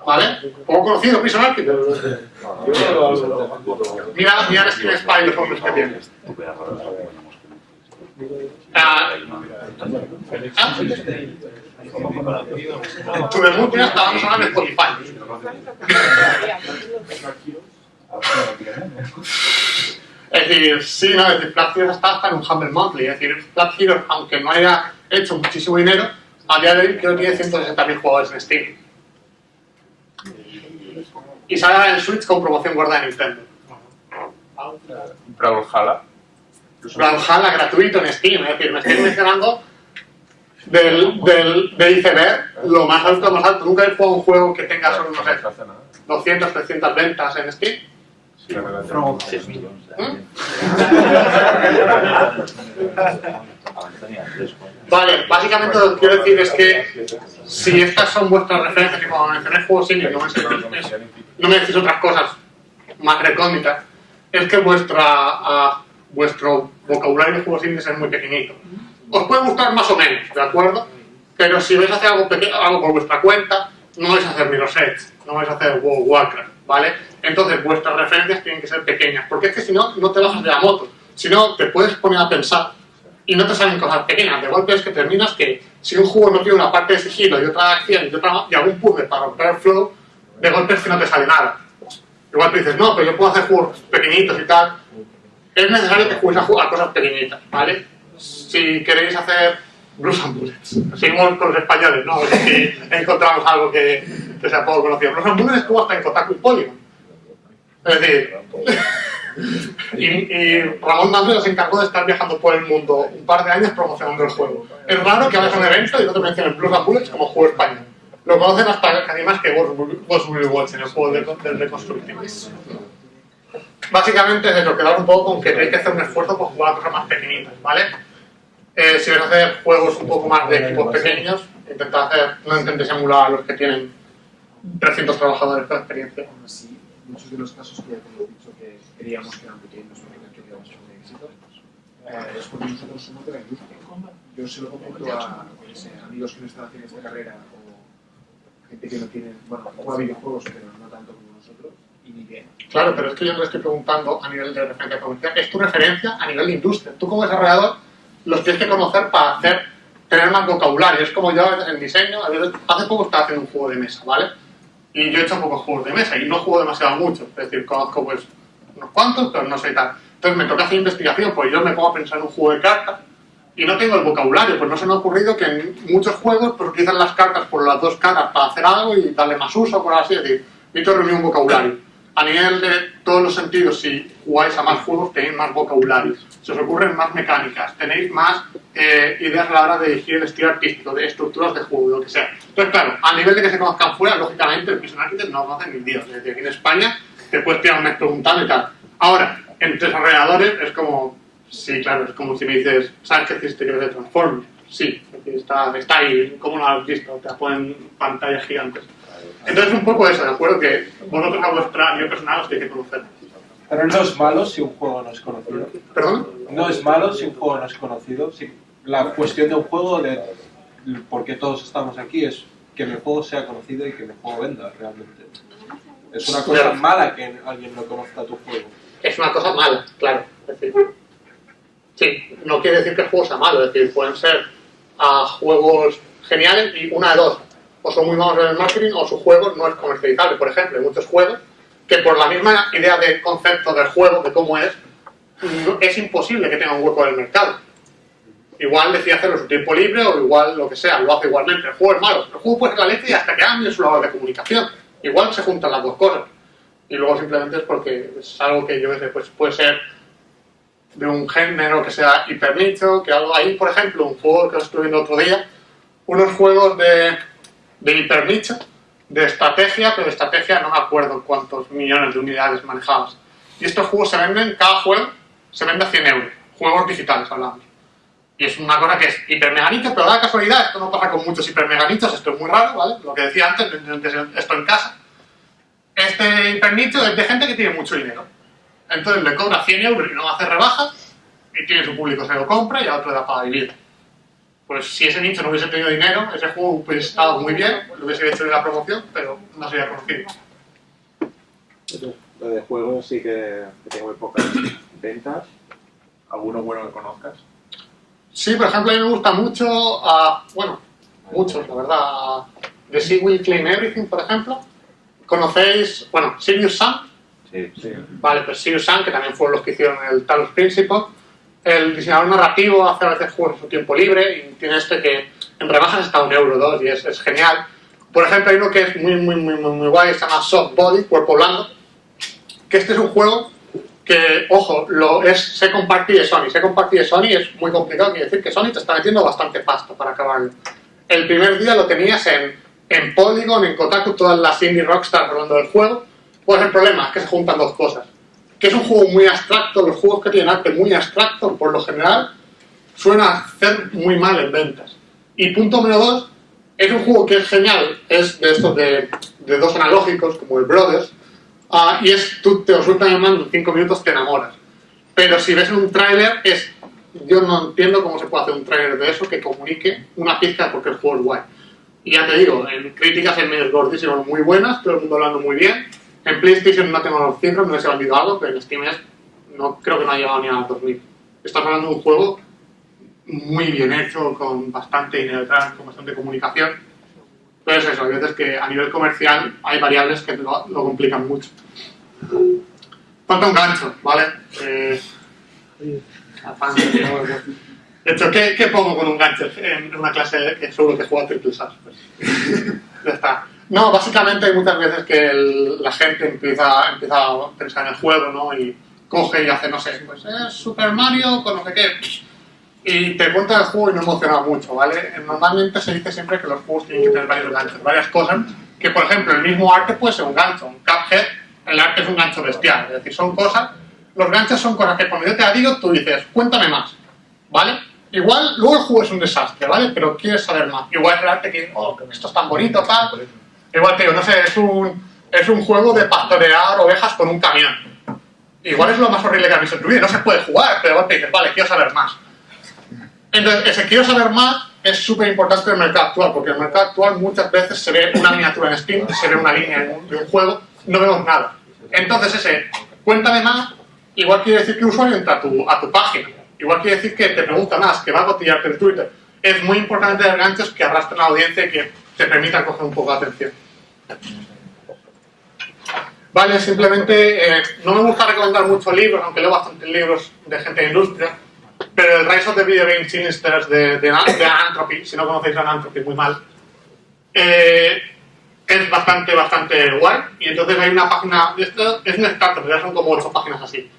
¿Vale? Poco conocido, Prison Architect. Mira, mira el skin spy y los hombres que tiene. Ah, ah, tu debut ya estábamos hablando de Spotify. Es decir, sí, no, es decir, Flat Heroes está hasta en un Humble Monthly. Es decir, Flat Heroes, aunque no haya hecho muchísimo dinero, a día de hoy creo que tiene 160.000 jugadores en Steam. Y sale en Switch con promoción gorda de Nintendo. Brawlhalla. Brawlhalla gratuito en Steam, es decir, me estoy mencionando del, del, del iceberg lo más alto, más alto. Nunca he jugado un juego que tenga solo, no sé, 200, 300 ventas en Steam. ¿Mm? Vale, básicamente lo que quiero decir es que si estas son vuestras referencias y cuando mencionáis juegos indies no me decís, no me decís otras cosas más recónditas, es que vuestra, ah, vuestro vocabulario de juegos indies es muy pequeñito. Os puede gustar más o menos, ¿de acuerdo? Pero si vais a hacer algo, peque- algo por vuestra cuenta, no vais a hacer Mirror's Edge, no vais a hacer World of Warcraft, ¿vale? Entonces vuestras referencias tienen que ser pequeñas, porque es que si no, no te bajas de la moto. Si no, te puedes poner a pensar y no te salen cosas pequeñas. De golpe es que terminas que si un juego no tiene una parte de sigilo y otra de acción y, otra, y algún puzzle para romper el flow, de golpe es que no te sale nada. Igual tú dices, no, pero yo puedo hacer juegos pequeñitos y tal. Es necesario que juguéis a, a cosas pequeñitas, ¿vale? Si queréis hacer Blues and Bullets, seguimos con los españoles, ¿no? A ver si encontramos algo que, que sea poco conocido. Blues and Bullets estuvo hasta en Kotaku y Polygon. Es decir, y, y Ramón Dando se encargó de estar viajando por el mundo un par de años promocionando el juego. Es raro que hagas un evento y no te mencionen Blues and Bullets como juego español. Lo conocen hasta casi más que Ghost Will Watch en el juego de, del Reconstructive. Básicamente es eso, quedar un poco con que tenéis que hacer un esfuerzo por jugar a cosas más pequeñitas, ¿vale? Eh, si vais a hacer juegos un poco más de equipos pequeños, intentad hacer, no intentéis emular a los que tienen 300 trabajadores con experiencia. Aún así, muchos de los casos que ya hemos dicho que creíamos que eran pequeños porque no queríamos un éxito, eh, es porque nosotros somos de la industria. Yo se lo comento a amigos que no están haciendo esta carrera o gente que no tiene, bueno, juega videojuegos pero no tanto como nosotros y idea. Claro, pero es que yo no estoy preguntando a nivel de referencia comercial, es tu referencia a nivel de industria. Tú como desarrollador los tienes que conocer para hacer, tener más vocabulario. Es como yo en diseño, a veces, hace poco estaba haciendo un juego de mesa, ¿vale? Y yo he hecho pocos juegos de mesa y no juego demasiado mucho. Es decir, conozco pues unos cuantos, pero no sé tal. Entonces me toca hacer investigación, pues yo me pongo a pensar en un juego de cartas y no tengo el vocabulario, pues no se me ha ocurrido que en muchos juegos utilizan las cartas por las dos caras para hacer algo y darle más uso, por así decir. Necesito reunir un vocabulario. A nivel de todos los sentidos, si jugáis a más juegos, tenéis más vocabulario. Se os ocurren más mecánicas, tenéis más eh, ideas a la hora de elegir el estilo artístico, de estructuras de juego, lo que sea. Entonces, claro, a nivel de que se conozcan fuera, lógicamente el Prison Architect no hacen ni Dios. Es decir, aquí en España te puedes tirar un mes preguntando y tal. Ahora, entre desarrolladores es como, sí, claro, es como si me dices, ¿sabes qué existe que de Transformers? Sí, está, está ahí, ¿cómo lo has visto? Te ponen pantallas gigantes. Entonces, un poco eso, ¿de acuerdo? Que vosotros a vuestra nivel personal os tenéis que conocer. Pero no es malo si un juego no es conocido. ¿Perdón? No es malo si un juego no es conocido. Si la cuestión de un juego, de por qué todos estamos aquí, es que mi juego sea conocido y que mi juego venda realmente. Es una cosa Claro. mala que alguien no conozca tu juego. Es una cosa mala, claro. Es decir, Sí, no quiere decir que el juego sea malo, es decir, pueden ser a juegos geniales y una de dos. O son muy malos en el marketing o su juego no es comercializable. Por ejemplo, hay muchos juegos que por la misma idea de concepto del juego, de cómo es, es imposible que tenga un hueco en el mercado. Igual decide hacerlo en su tiempo libre o igual lo que sea, lo hace igualmente. El juego es malo. El juego puede ser la leche y hasta que cambie su labor de comunicación. Igual se juntan las dos cosas. Y luego simplemente es porque es algo que yo sé, pues puede ser de un género que sea hipernicho, que algo ahí, por ejemplo, un juego que estuve viendo otro día, unos juegos de, de hipernicho, de estrategia, pero de estrategia no me acuerdo cuántos millones de unidades manejadas. Y estos juegos se venden, cada juego se vende a 100 euros, juegos digitales hablamos. Y es una cosa que es hipermeganicho, pero da casualidad, esto no pasa con muchos hipermeganichos, esto es muy raro, ¿vale? Lo que decía antes, esto en casa. Este hipernicho es de gente que tiene mucho dinero. Entonces le cobra 100 euros y no hace rebajas, y tiene su público, se lo compra y a otro le da para vivir. Pues si ese nicho no hubiese tenido dinero, ese juego hubiese estado muy bien, lo hubiese hecho en la promoción, pero no sería conocido. Lo de juegos sí que, que tengo muy pocas ventas. ¿Alguno bueno que conozcas? Sí, por ejemplo, a mí me gusta mucho, ah, bueno, muchos, la verdad. The Sea Will Claim Everything, por ejemplo. ¿Conocéis, bueno, Sirius Sam? Sí. Sí. Vale, pues Sirius Sam, que también fueron los que hicieron el Talos Principle. El diseñador narrativo hace a veces juegos en su tiempo libre y tiene este que en rebajas está un euro dos y es, es genial. Por ejemplo, hay uno que es muy, muy, muy, muy, muy guay, se llama Soft Body, Cuerpo Blando, que este es un juego que, ojo, lo es se compartir de Sony. Se compartir de Sony es muy complicado, quiere decir que Sony te está metiendo bastante pasta para acabarlo. El primer día lo tenías en, en Polygon, en Kotaku, todas las indie rockstars hablando del juego. Pues el problema es que se juntan dos cosas. Que es un juego muy abstracto, los juegos que tienen arte muy abstracto, por lo general, suelen hacer muy mal en ventas. Y punto número dos, es un juego que es genial, es de estos de, de dos analógicos, como el Brothers, ah, y es, tú te lo sueltan el mando en cinco minutos, te enamoras. Pero si ves un tráiler, es, yo no entiendo cómo se puede hacer un tráiler de eso que comunique una pizca porque el juego es guay. Y ya te digo, en críticas en medios gordísimos muy buenas, todo el mundo hablando muy bien. En PlayStation no tengo los cifras, no se ha vendido algo, pero en Steam es, no creo que no ha llegado ni a los 2000. Estás hablando de un juego muy bien hecho, con bastante dinero detrás, con bastante comunicación. Pero es eso, hay veces que a nivel comercial hay variables que lo, lo complican mucho. Falta un gancho, ¿vale? Eh, de- hecho, ¿qué, qué pongo con un gancho en una clase que seguro que juega Triple Sass? Pues, ya está. No, básicamente hay muchas veces que la gente empieza, empieza a pensar en el juego, ¿no? Y coge y hace, no sé, pues es Super Mario con no sé qué. Y te cuenta el juego y no emociona mucho, ¿vale? Normalmente se dice siempre que los juegos tienen que tener varios ganchos, varias cosas. Que, por ejemplo, el mismo arte puede ser un gancho. Un Cuphead, el arte es un gancho bestial. Es decir, son cosas... Los ganchos son cosas que cuando yo te la digo, tú dices, cuéntame más, ¿vale? Igual, luego el juego es un desastre, ¿vale? Pero quieres saber más. Igual el arte que, oh, esto es tan bonito, tal. Igual digo, no sé, es un, es un juego de pastorear ovejas con un camión. Igual es lo más horrible que has visto en tu vida. No se puede jugar, pero te dices, vale, quiero saber más. Entonces, ese quiero saber más es súper importante en el mercado actual, porque en el mercado actual muchas veces se ve una miniatura en Steam, se ve una línea de un juego, no vemos nada. Entonces, ese, cuéntame más, igual quiere decir que el usuario entra a tu, a tu página, igual quiere decir que te pregunta más, que va a cotillarte en Twitter. Es muy importante tener ganchos que arrastren a la audiencia y que te permitan coger un poco de atención. Vale, simplemente eh, no me gusta recomendar muchos libros, aunque leo bastantes libros de gente de industria, pero el Rise of the Video Game Sinisters de, de, de Anthropy, si no conocéis a Anthropy, muy mal, eh, es bastante, bastante guay. Y entonces hay una página, esto es un startup, ya son como ocho páginas así,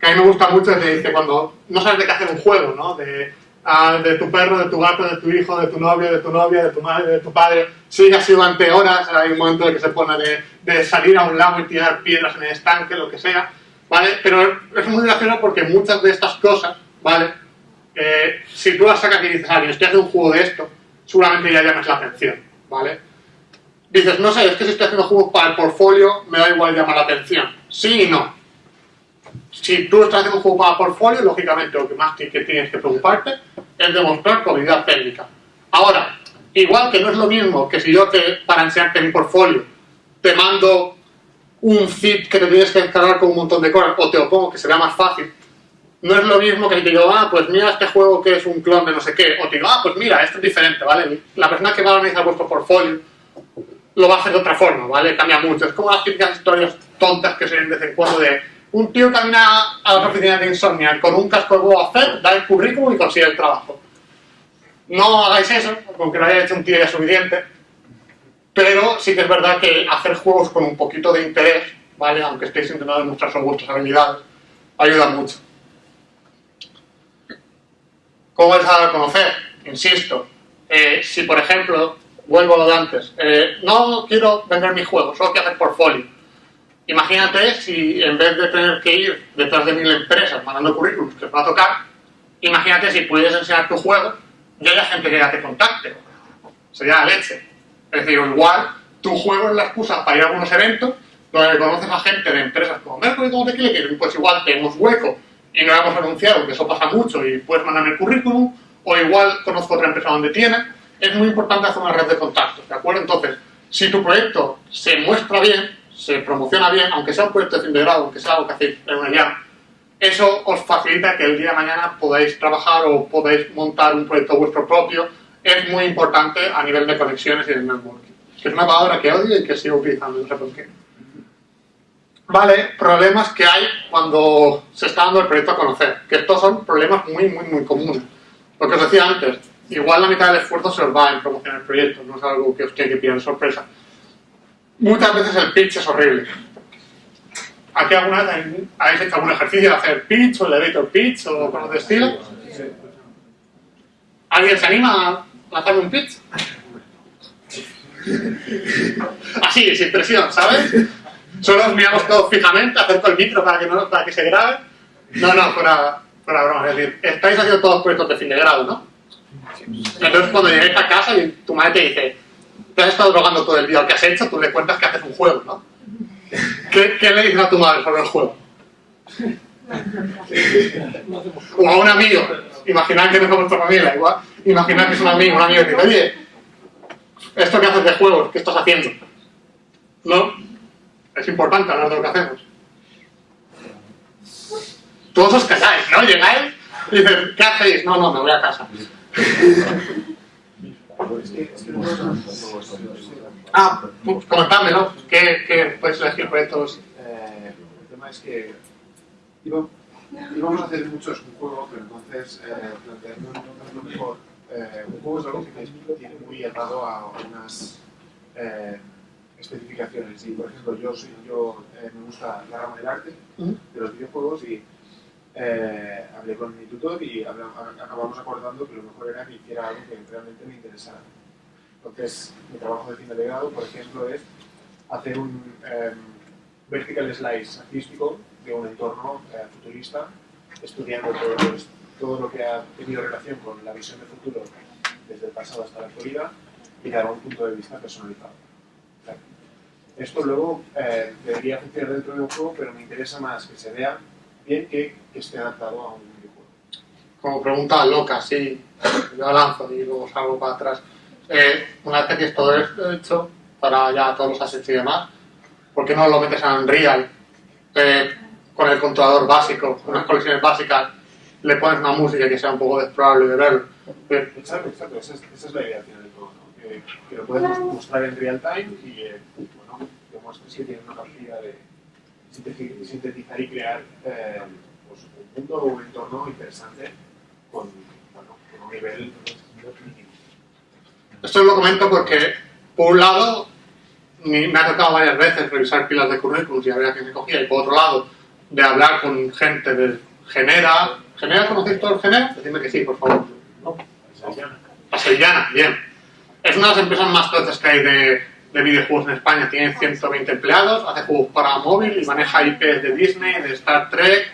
que a mí me gusta mucho, te dice cuando no sabes de qué hacer un juego, ¿no? De, ah, de tu perro, de tu gato, de tu hijo, de tu novio, de tu novia, de tu madre, de tu padre, sigue así durante horas, hay un momento en que se pone de, de salir a un lago y tirar piedras en el estanque, lo que sea, ¿vale? Pero es muy gracioso porque muchas de estas cosas, ¿vale? Eh, si tú las sacas y dices a alguien, estoy haciendo un juego de esto, seguramente ya llames la atención, ¿vale? Dices, no sé, es que si estoy haciendo juegos para el portfolio, me da igual llamar la atención. Sí y no. Si tú estás haciendo un juego para portfolio, lógicamente lo que más que tienes que preocuparte es demostrar tu habilidad técnica. Ahora, igual que no es lo mismo que si yo te, para enseñarte mi portfolio, te mando un zip que te tienes que descargar con un montón de cosas, o te lo pongo que será más fácil, No es lo mismo que te digo, ah, pues mira este juego que es un clon de no sé qué, o te digo, ah, pues mira, esto es diferente, ¿vale? La persona que va a analizar vuestro portfolio lo va a hacer de otra forma, ¿vale? Cambia mucho. Es como las típicas historias tontas que se ven de vez en cuando de un tío camina a las oficinas de Insomnia con un casco de Boba Fett, da el currículum y consigue el trabajo. No hagáis eso, aunque lo haya hecho un tío ya suficiente, pero sí que es verdad que hacer juegos con un poquito de interés, ¿vale? Aunque estéis intentando demostrar vuestras habilidades, ayuda mucho. ¿Cómo vais a a conocer? Insisto, eh, si por ejemplo, vuelvo a lo de antes, eh, no quiero vender mi juego, solo quiero hacer portfolio. Imagínate si en vez de tener que ir detrás de mil empresas mandando currículums que va a tocar, imagínate si pudieras enseñar tu juego y haya gente que ya te contacte. Sería la leche. Es decir, igual tu juego es la excusa para ir a algunos eventos donde conoces a gente de empresas como Mercury, como Tequila, pues igual tenemos hueco y no hemos anunciado, que eso pasa mucho y puedes mandarme el currículum, o igual conozco otra empresa donde tiene. Es muy importante hacer una red de contactos, ¿de acuerdo? Entonces, si tu proyecto se muestra bien, se promociona bien, aunque sea un proyecto de fin de grado, aunque sea algo que hacéis en una ya, eso os facilita que el día de mañana podáis trabajar o podáis montar un proyecto vuestro propio. Es muy importante a nivel de conexiones y de networking. Que es una palabra que odio y que sigo utilizando, no sé por qué. Vale, problemas que hay cuando se está dando el proyecto a conocer. Que estos son problemas muy, muy, muy comunes. Lo que os decía antes, igual la mitad del esfuerzo se os va en promocionar el proyecto, no es algo que os tiene que pillar sorpresa. Muchas veces el pitch es horrible. ¿Aquí alguna habéis hecho algún ejercicio de hacer pitch o el elevator pitch o cosas de estilo? ¿Alguien se anima a lanzar un pitch? Así, sin presión, ¿sabes? Solo os miramos todos fijamente, acerco el micro para que, no, para que se grabe. No, no, fuera, fuera broma. Es decir, estáis haciendo todos proyectos de fin de grado, ¿no? Entonces, cuando lleguéis a casa y tu madre te dice, te has estado drogando todo el día, ¿qué has hecho? Tú le cuentas que haces un juego, ¿no? ¿Qué, le dices a tu madre sobre el juego? O a un amigo. Imaginad que no es vuestra familia, igual. Imaginad que es un amigo, un amigo que dice, oye, esto que haces de juegos, ¿qué estás haciendo? ¿No? Es importante hablar de lo que hacemos. Todos os casáis, ¿no? Llegáis y dices, ¿qué hacéis? No, no, me voy a casa. Ah, pues comentadme, ¿no? ¿Qué, qué podéis elegir proyectos? Eh, el tema es que íbamos, íbamos a hacer muchos un juego, pero entonces eh, planteando lo mejor. Eh, un juego es algo que tiene muy atado a unas eh, especificaciones. Y, por ejemplo, yo, soy, yo eh, me gusta la rama del arte, de los videojuegos, y eh, hablé con mi tutor y acabamos acordando que lo mejor era que hiciera algo que realmente me interesara. Entonces, mi trabajo de fin de grado, por ejemplo, es hacer un eh, vertical slice artístico de un entorno eh, futurista, estudiando todo, todo, lo que ha tenido relación con la visión de futuro desde el pasado hasta la actualidad y dar un punto de vista personalizado. Esto luego eh, debería funcionar dentro de un juego, pero me interesa más que se vea bien que, que esté adaptado a un videojuego. Como pregunta loca, sí, yo lanzo y luego salgo para atrás. Eh, una vez que tienes todo esto hecho, para ya todos los assets y demás, ¿por qué no lo metes en Unreal? Eh, con el controlador básico, unas colecciones básicas, le pones una música que sea un poco desprobable de verlo. Exacto, exacto, esa es, esa es la idea final de todo, ¿no? que, que, lo puedes mostrar en real time y eh, bueno, demuestres que tienes una capacidad de sintetizar y crear eh, pues, un mundo o un entorno interesante con, bueno, con un nivel esto lo comento porque, por un lado, me ha tocado varias veces revisar pilas de currículums y había que me cogía, y por otro lado, de hablar con gente de Genera. ¿Genera conocéis todo el Genera? Decidme que sí, por favor. ¿No? La Sevillana, bien. Es una de las empresas más tochas que hay de, de, videojuegos en España. Tiene 120 empleados, hace juegos para móvil y maneja IPs de Disney, de Star Trek,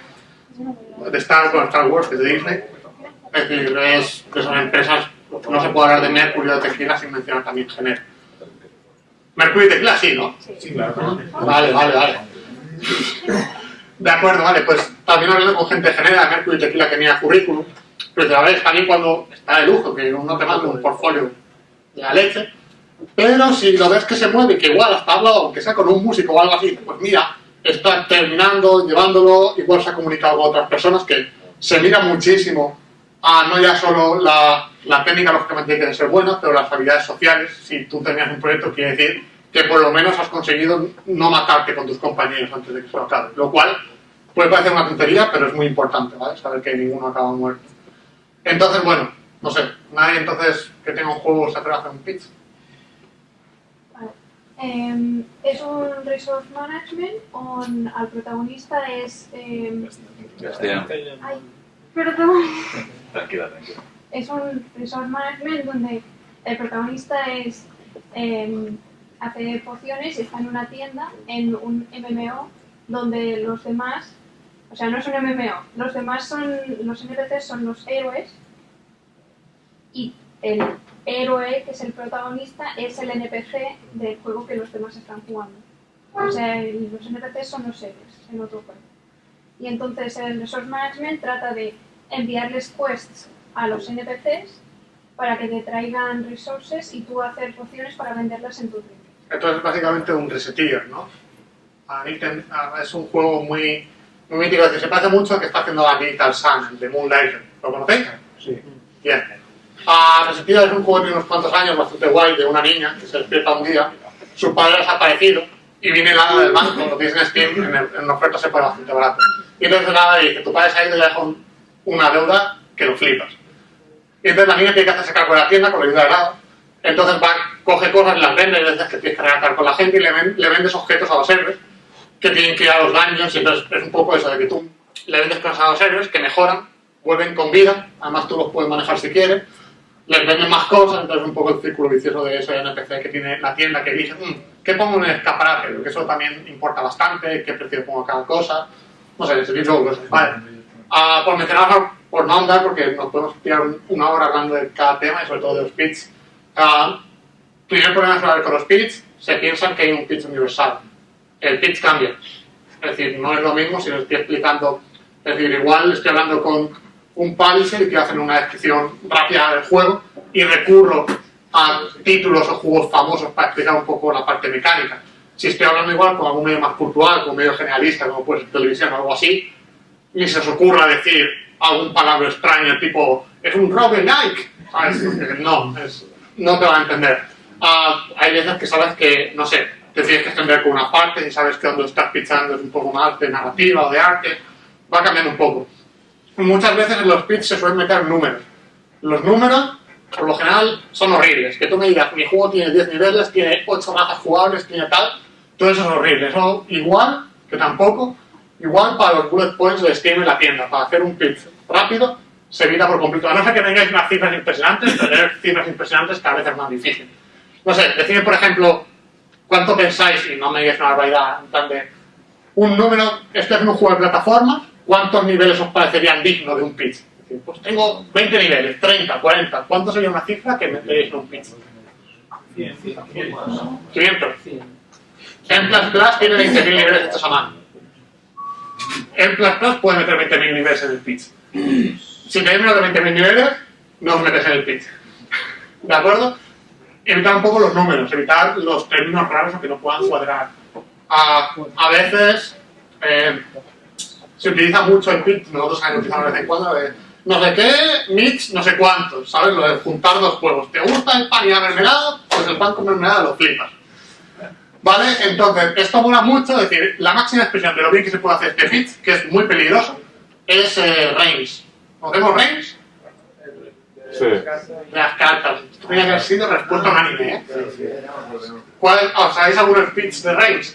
de Star, bueno, Star Wars, que es de Disney. Es decir, es de esas empresas no se puede hablar de Mercury o de tequila sin mencionar también Gener. Mercury y tequila sí, ¿no? Sí, claro. Vale, vale, vale. De acuerdo, vale, pues también hablando con gente de Genera, de Mercury y tequila que tenía currículum, pero a ver, también cuando está de lujo, que uno te manda un portfolio de la leche, pero si lo ves que se mueve, que igual hasta hablado, aunque sea con un músico o algo así, pues mira, está terminando, llevándolo, igual se ha comunicado con otras personas que se mira muchísimo a no ya solo la, la técnica, lógicamente tiene que ser buena, pero las habilidades sociales. Si tú tenías un proyecto, quiere decir que por lo menos has conseguido no matarte con tus compañeros antes de que se lo acabe. Lo cual puede parecer una tontería, pero es muy importante, ¿vale? Saber que ninguno acaba muerto. Entonces, bueno, no sé, nadie entonces que tenga un juego se hacer un pitch. Em, es un resource management on al protagonista es em, Castellano. ay, perdón Tranquila, tranquila. es un resource management donde el protagonista es em, hace pociones y está en una tienda en un MMO donde los demás o sea no es un MMO los demás son los NPCs son los héroes y el héroe que es el protagonista es el NPC del juego que los demás están jugando o sea los NPCs son los héroes en otro juego y entonces el resource management trata de enviarles quests a los NPCs para que te traigan resources y tú hacer pociones para venderlas en tu tienda. Entonces, básicamente un reseteer, ¿no? A a- es un juego muy, muy mítico, decir, se parece mucho al que está haciendo la Digital Sun, el de Moonlighter. ¿Lo conocéis? Sí. Bien. A Reseteer es un juego de unos cuantos años, bastante guay, de una niña que se despierta un día, su padre ha desaparecido y viene hada del banco, lo tienes en en, el- en oferta se pone bastante barato. Y entonces le dice, tu padre se ha ido y le deja un- una deuda que lo flipas. Y entonces la niña tiene que hacerse cargo de la tienda con la ayuda del hada. Entonces va, coge cosas, las vende, y veces que tienes que regatar con la gente y le, ven- le vendes objetos a los héroes que tienen que ir a los daños y entonces es un poco eso de que tú le vendes cosas a los héroes que mejoran, vuelven con vida, además tú los puedes manejar si quieres, les venden más cosas, entonces es un poco el círculo vicioso de ese NPC que tiene la tienda que dice, "Mm, ¿qué pongo en el escaparate? Porque eso también importa bastante, qué precio pongo a cada cosa, no sé, ese tipo de cosas. Vale. Ah, por mencionar, por no andar, porque nos podemos tirar un- una hora hablando de cada tema y sobre todo de los pits. Ah, primer problema es con los pits, se piensan que hay un pitch universal. El pitch cambia. Es decir, no es lo mismo si lo estoy explicando. Es decir, igual estoy hablando con un publisher y quiero hacer una descripción rápida del juego y recurro a títulos o juegos famosos para explicar un poco la parte mecánica. Si estoy hablando igual con algún medio más cultural, con medio generalista, como puede ser televisión o algo así, ni se os ocurra decir algún palabra extraño tipo es un roguelike no, es- no te van a entender. Ah, hay veces que sabes que, no sé te tienes que extender con una parte y sabes que donde estás pitchando es un poco más de narrativa o de arte. Va cambiando un poco muchas veces en los pitches se suelen meter números los números por lo general son horribles que tú me digas mi juego tiene 10 niveles tiene 8 mazas jugables tiene tal todo eso es horrible eso igual que tampoco Igual para los bullet points de Steam en la tienda, para hacer un pitch rápido, se evita por completo. A no ser que tengáis unas cifras impresionantes, tener cifras impresionantes cada vez es más difícil. No sé, decidme por ejemplo, cuánto pensáis, y no me digáis una barbaridad, en plan de un número, esto es un juego de plataformas, ¿cuántos niveles os parecerían dignos de un pitch? Pues tengo 20 niveles, 30, 40, ¿cuánto sería una cifra que meteríais en un pitch? 500. En Plus tiene 20.000 niveles hechos a mano. En Plus puede meter 20.000 niveles en el pitch. Si tenéis menos de 20.000 niveles, no os metéis en el pitch. ¿De acuerdo? Evitar un poco los números, evitar los términos raros que no puedan cuadrar. A, a veces eh, se utiliza mucho el pitch, nosotros también lo utilizamos de vez en cuando, de no sé qué, mix, no sé cuántos, ¿sabes? Lo de juntar dos juegos. ¿Te gusta el pan y la mermelada? Pues el pan con mermelada lo flipas. ¿Vale? Entonces, esto mola mucho, es decir, la máxima expresión de lo bien que se puede hacer este pitch, que es muy peligroso, es eh, range. ¿Conocemos range? Sí. Las cartas. Esto tenía que haber sido respuesta a un anime, ¿eh? ¿Cuál, ¿Os sabéis algún pitch de range?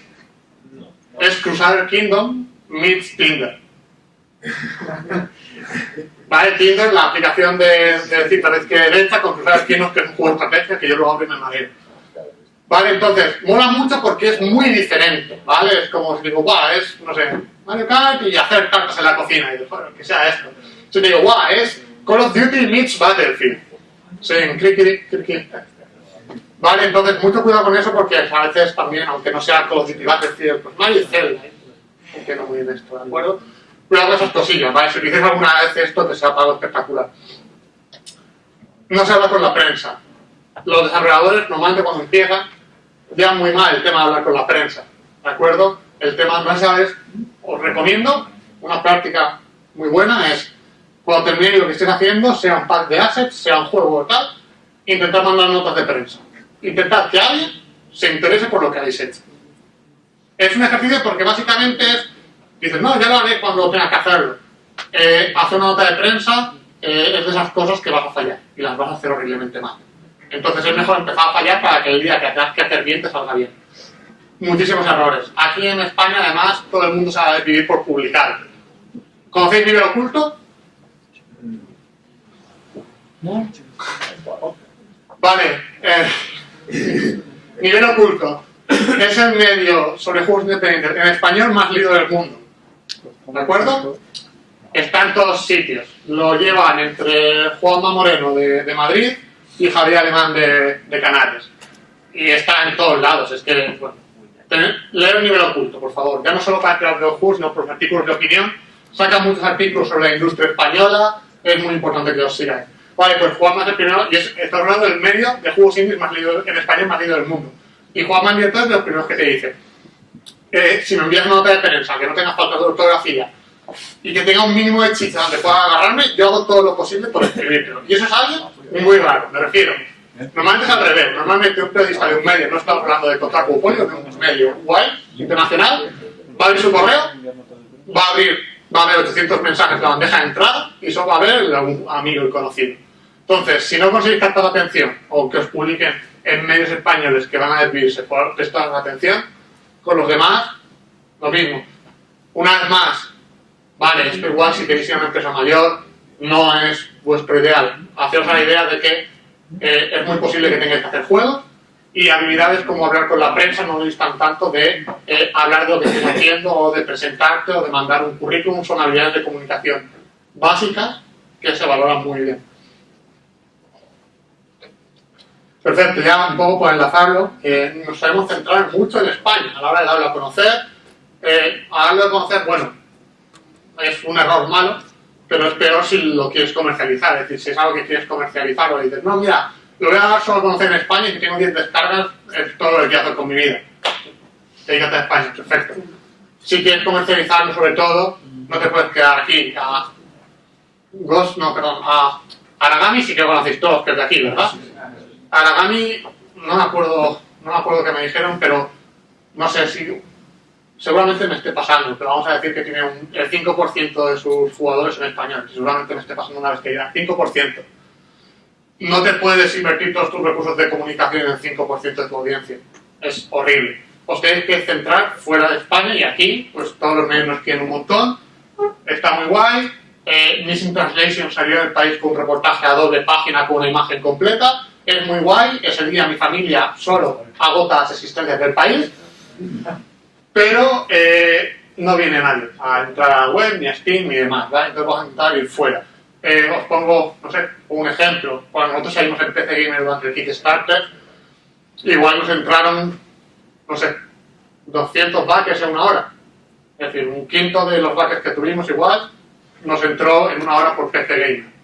Es Crusader Kingdom meets Tinder. Vale, Tinder, la aplicación de, de cita de izquierda y derecha con Crusader Kingdom, que es un juego de estrategia que yo lo abro y me mareo. Vale, entonces, mola mucho porque es muy diferente, ¿vale? Es como si digo, guau, es, no sé, Mario Kart y hacer cartas en la cocina, y digo, bueno, que sea esto. Si digo, guau, es Call of Duty meets Battlefield. Sí, clic, clic. Vale, entonces, mucho cuidado con eso porque a veces también, aunque no sea Call of Duty Battlefield, pues Mario Zelda, ¿eh? Entiendo muy bien esto, ¿de acuerdo? Cuidado esas cosillas, ¿vale? Si dices alguna vez esto, sea para algo espectacular. No se habla con la prensa. Los desarrolladores, normalmente cuando empiezan, llevan muy mal el tema de hablar con la prensa, ¿de acuerdo? El tema de prensa es, os recomiendo, una práctica muy buena es cuando termine lo que estés haciendo, sea un pack de assets, sea un juego o tal, intentar mandar notas de prensa. Intentad que alguien se interese por lo que habéis hecho. Es un ejercicio porque básicamente es, dices, no, ya lo haré cuando tenga que hacerlo. Eh, hacer una nota de prensa eh, es de esas cosas que vas a fallar y las vas a hacer horriblemente mal. Entonces es mejor empezar a fallar para que el día que tengas que hacer bien te salga bien. Muchísimos errores. Aquí en España, además, todo el mundo sabe vivir por publicar. ¿Conocéis nivel oculto? Vale. eh, nivel oculto. Es el medio sobre juegos independientes en español más leído del mundo. ¿De acuerdo? Está en todos sitios. Lo llevan entre Juanma Moreno de, de Madrid y Javier Alemán de, de Canarias. Y está en todos lados. Es que, bueno, leer el nivel oculto, por favor. Ya no solo para crear videojuegos, sino por artículos de opinión. Sacan muchos artículos sobre la industria española. Es muy importante que los sigáis. Vale, pues Juanma es el primero, y es, está hablando del medio de juegos indies más leído en español más leído del mundo. Y Juanma Nieto es de los primeros que te dice, eh, si me envías una nota de prensa, que no tenga falta de ortografía, y que tenga un mínimo de chicha donde pueda agarrarme, yo hago todo lo posible por escribírtelo. Y eso es algo muy raro, me refiero. Normalmente es al revés. Normalmente un periodista de un medio, no estamos hablando de Kotaku Polio, de un medio guay, internacional, va a abrir su correo, va a abrir, va a ver 800 mensajes en la bandeja de entrada y solo va a ver algún amigo y conocido. Entonces, si no conseguís captar la atención o que os publiquen en medios españoles que van a desviarse por prestar atención, con los demás, lo mismo. Una vez más, vale, esto igual si queréis ir a una empresa mayor, no es vuestro ideal. Haceos la idea de que eh, es muy posible que tengáis que hacer juegos y habilidades como hablar con la prensa no distan tanto de eh, hablar de lo que estés haciendo o de presentarte o de mandar un currículum, son habilidades de comunicación básicas que se valoran muy bien. Perfecto, ya un poco por enlazarlo, eh, nos sabemos centrar mucho en España a la hora de darlo a conocer. Eh, a darlo a conocer, bueno, es un error malo, pero es peor si lo quieres comercializar. Es decir, si es algo que quieres comercializar o dices, no, mira, lo voy a dar solo a conocer en España y si tengo 10 descargas, es todo lo que quiero hacer con mi vida. Dedícate a España, perfecto. Si quieres comercializarlo sobre todo, no te puedes quedar aquí. A Ghost, no, perdón, a Aragami sí que lo conocéis todos, que es de aquí, ¿verdad? Aragami, no me acuerdo, no me acuerdo qué me dijeron, pero no sé si seguramente me esté pasando, pero vamos a decir que tiene un, el 5% de sus jugadores en español, seguramente me esté pasando una vez que diga 5%. No te puedes invertir todos tus recursos de comunicación en el 5% de tu audiencia. Es horrible. Os tenéis que centrar fuera de España y aquí, pues todos los medios nos quieren un montón. Está muy guay. Eh, Missing Translation salió del país con un reportaje a doble página con una imagen completa. Es muy guay. Ese día mi familia solo agota las existencias del país pero eh, no viene nadie a entrar a la web, ni a Steam, ni demás, ¿vale? Entonces vamos a intentar ir fuera. Eh, os pongo, no sé, un ejemplo. Cuando nosotros salimos en PC Gamer durante el Kickstarter, igual nos entraron, no sé, 200 backers en una hora. Es decir, un quinto de los backers que tuvimos igual nos entró en una hora por PC Gamer.